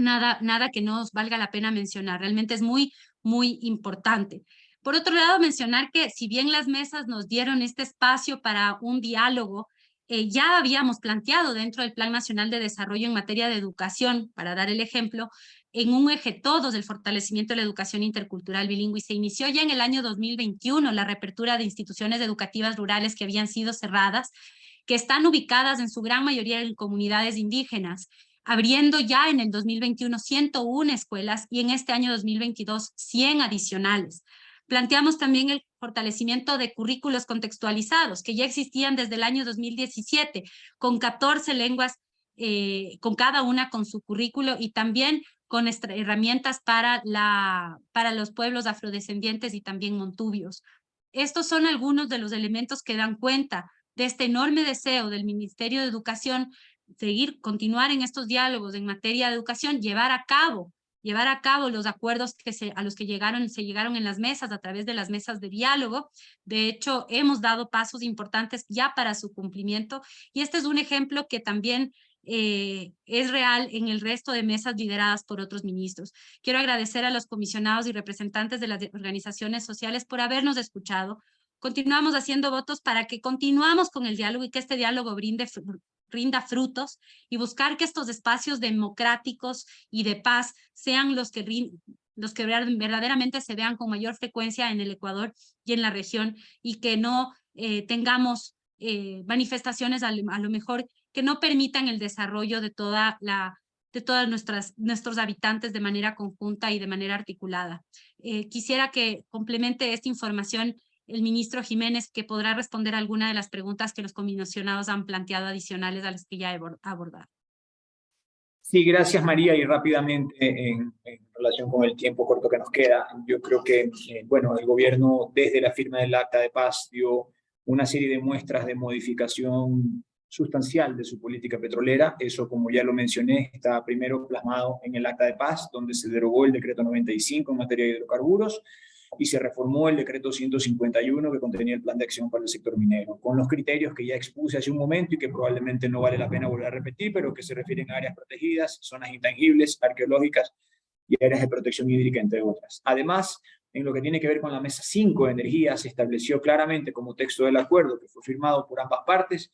nada, nada que nos valga la pena mencionar. Realmente es muy, muy importante. Por otro lado, mencionar que si bien las mesas nos dieron este espacio para un diálogo eh, ya habíamos planteado dentro del Plan Nacional de Desarrollo en materia de educación, para dar el ejemplo, en un eje todos del fortalecimiento de la educación intercultural bilingüe y se inició ya en el año 2021 la reapertura de instituciones educativas rurales que habían sido cerradas, que están ubicadas en su gran mayoría en comunidades indígenas, abriendo ya en el 2021 101 escuelas y en este año 2022 100 adicionales. Planteamos también el fortalecimiento de currículos contextualizados, que ya existían desde el año 2017, con 14 lenguas, eh, con cada una con su currículo y también con herramientas para, la, para los pueblos afrodescendientes y también montubios. Estos son algunos de los elementos que dan cuenta de este enorme deseo del Ministerio de Educación seguir, continuar en estos diálogos en materia de educación, llevar a cabo llevar a cabo los acuerdos que se, a los que llegaron, se llegaron en las mesas a través de las mesas de diálogo. De hecho, hemos dado pasos importantes ya para su cumplimiento y este es un ejemplo que también eh, es real en el resto de mesas lideradas por otros ministros. Quiero agradecer a los comisionados y representantes de las organizaciones sociales por habernos escuchado. Continuamos haciendo votos para que continuamos con el diálogo y que este diálogo brinde rinda frutos y buscar que estos espacios democráticos y de paz sean los que, los que verdaderamente se vean con mayor frecuencia en el Ecuador y en la región y que no eh, tengamos eh, manifestaciones a, lo mejor que no permitan el desarrollo de toda la de todos nuestros habitantes de manera conjunta y de manera articulada. Eh, quisiera que complemente esta información el ministro Jiménez, que podrá responder alguna de las preguntas que los comisionados han planteado adicionales a las que ya he abordado. Sí, gracias María, y rápidamente en, relación con el tiempo corto que nos queda, yo creo que, eh, bueno, el gobierno desde la firma del acta de paz dio una serie de muestras de modificación sustancial de su política petrolera, eso como ya lo mencioné, está primero plasmado en el acta de paz, donde se derogó el decreto 95 en materia de hidrocarburos, y se reformó el decreto 151 que contenía el plan de acción para el sector minero, con los criterios que ya expuse hace un momento y que probablemente no vale la pena volver a repetir, pero que se refieren a áreas protegidas, zonas intangibles, arqueológicas y áreas de protección hídrica, entre otras. Además, en lo que tiene que ver con la mesa 5 de energía, se estableció claramente como texto del acuerdo que fue firmado por ambas partes,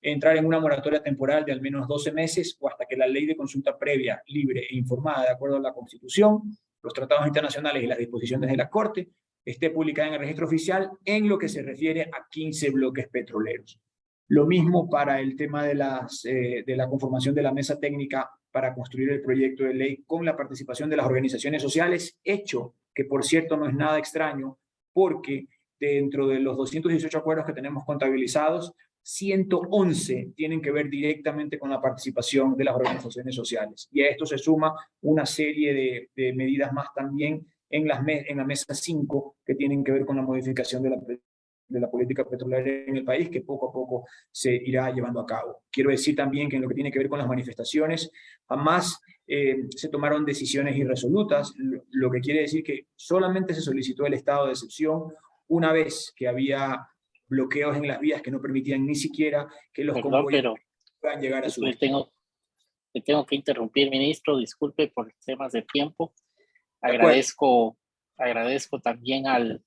entrar en una moratoria temporal de al menos 12 meses o hasta que la ley de consulta previa, libre e informada de acuerdo a la Constitución los tratados internacionales y las disposiciones de la Corte, esté publicada en el registro oficial en lo que se refiere a 15 bloques petroleros. Lo mismo para el tema de, las, eh, de la conformación de la mesa técnica para construir el proyecto de ley con la participación de las organizaciones sociales, hecho que por cierto no es nada extraño, porque dentro de los 218 acuerdos que tenemos contabilizados, 111 tienen que ver directamente con la participación de las organizaciones sociales. Y a esto se suma una serie de, medidas más también en, la mesa 5 que tienen que ver con la modificación de la política petrolera en el país que poco a poco se irá llevando a cabo. Quiero decir también que en lo que tiene que ver con las manifestaciones, jamás eh, se tomaron decisiones irresolutas, lo que quiere decir que solamente se solicitó el estado de excepción una vez que había bloqueos en las vías que no permitían ni siquiera que los Perdón, convoyes puedan llegar a su le tengo, le tengo que interrumpir, ministro, disculpe por temas de tiempo. Agradezco, agradezco también al,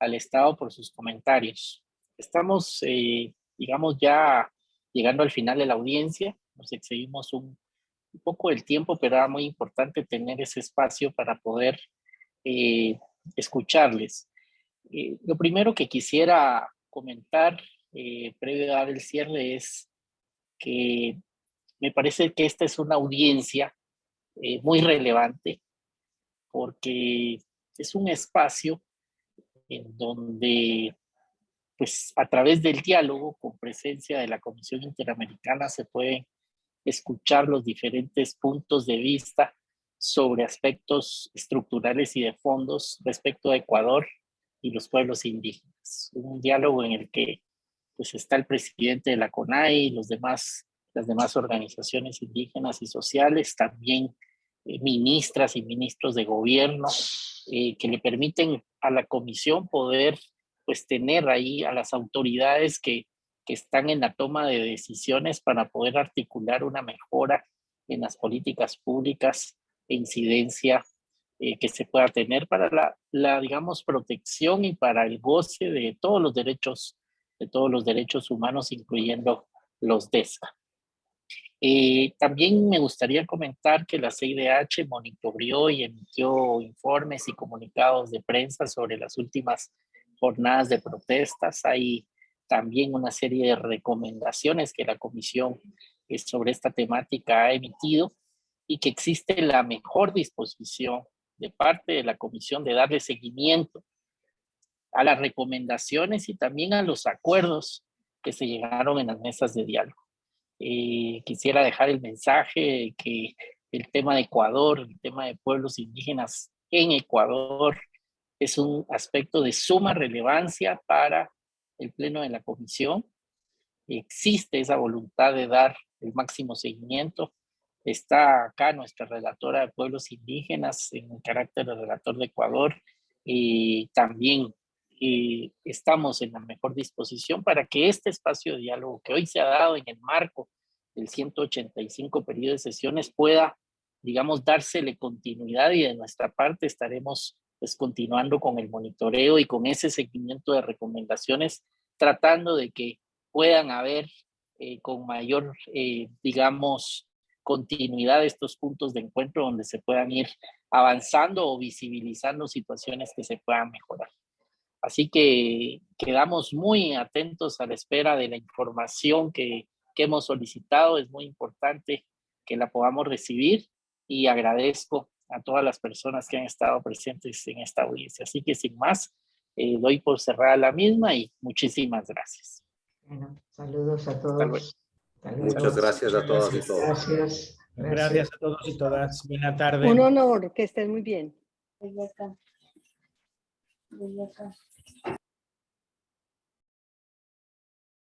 al Estado por sus comentarios. Estamos, eh, digamos, ya llegando al final de la audiencia, nos excedimos un, un poco el tiempo, pero era muy importante tener ese espacio para poder eh, escucharles. Eh, lo primero que quisiera comentar, eh, previo a dar el cierre, es que me parece que esta es una audiencia eh, muy relevante porque es un espacio en donde, pues a través del diálogo con presencia de la Comisión Interamericana se pueden escuchar los diferentes puntos de vista sobre aspectos estructurales y de fondos respecto a Ecuador y los pueblos indígenas. Un diálogo en el que pues está el presidente de la CONAI y los demás, las demás organizaciones indígenas y sociales, también eh, ministras y ministros de gobierno, eh, que le permiten a la comisión poder pues tener ahí a las autoridades que, que están en la toma de decisiones para poder articular una mejora en las políticas públicas e incidencia eh, que se pueda tener para la, digamos, protección y para el goce de todos los derechos, de todos los derechos humanos, incluyendo los DESCA. Eh, también me gustaría comentar que la CIDH monitoreó y emitió informes y comunicados de prensa sobre las últimas jornadas de protestas. Hay también una serie de recomendaciones que la comisión eh, sobre esta temática ha emitido y que existe la mejor disposición de parte de la comisión de darle seguimiento a las recomendaciones y también a los acuerdos que se llegaron en las mesas de diálogo. Eh, quisiera dejar el mensaje que el tema de Ecuador, el tema de pueblos indígenas en Ecuador es un aspecto de suma relevancia para el pleno de la comisión. Existe esa voluntad de dar el máximo seguimiento. Está acá nuestra relatora de pueblos indígenas en carácter de relator de Ecuador y también eh, estamos en la mejor disposición para que este espacio de diálogo que hoy se ha dado en el marco del 185 periodo de sesiones pueda, digamos, dársele continuidad y de nuestra parte estaremos pues continuando con el monitoreo y con ese seguimiento de recomendaciones, tratando de que puedan haber eh, con mayor, eh, digamos, continuidad estos puntos de encuentro donde se puedan ir avanzando o visibilizando situaciones que se puedan mejorar. Así que quedamos muy atentos a la espera de la información que, que hemos solicitado. Es muy importante que la podamos recibir y agradezco a todas las personas que han estado presentes en esta audiencia. Así que sin más, eh, doy por cerrada la misma y muchísimas gracias. Bueno, saludos a todos. Muchas gracias a todas y todos. Gracias. Gracias a todos y todas. Buena tarde. Un honor, que estén muy bien. Desde acá. Desde acá.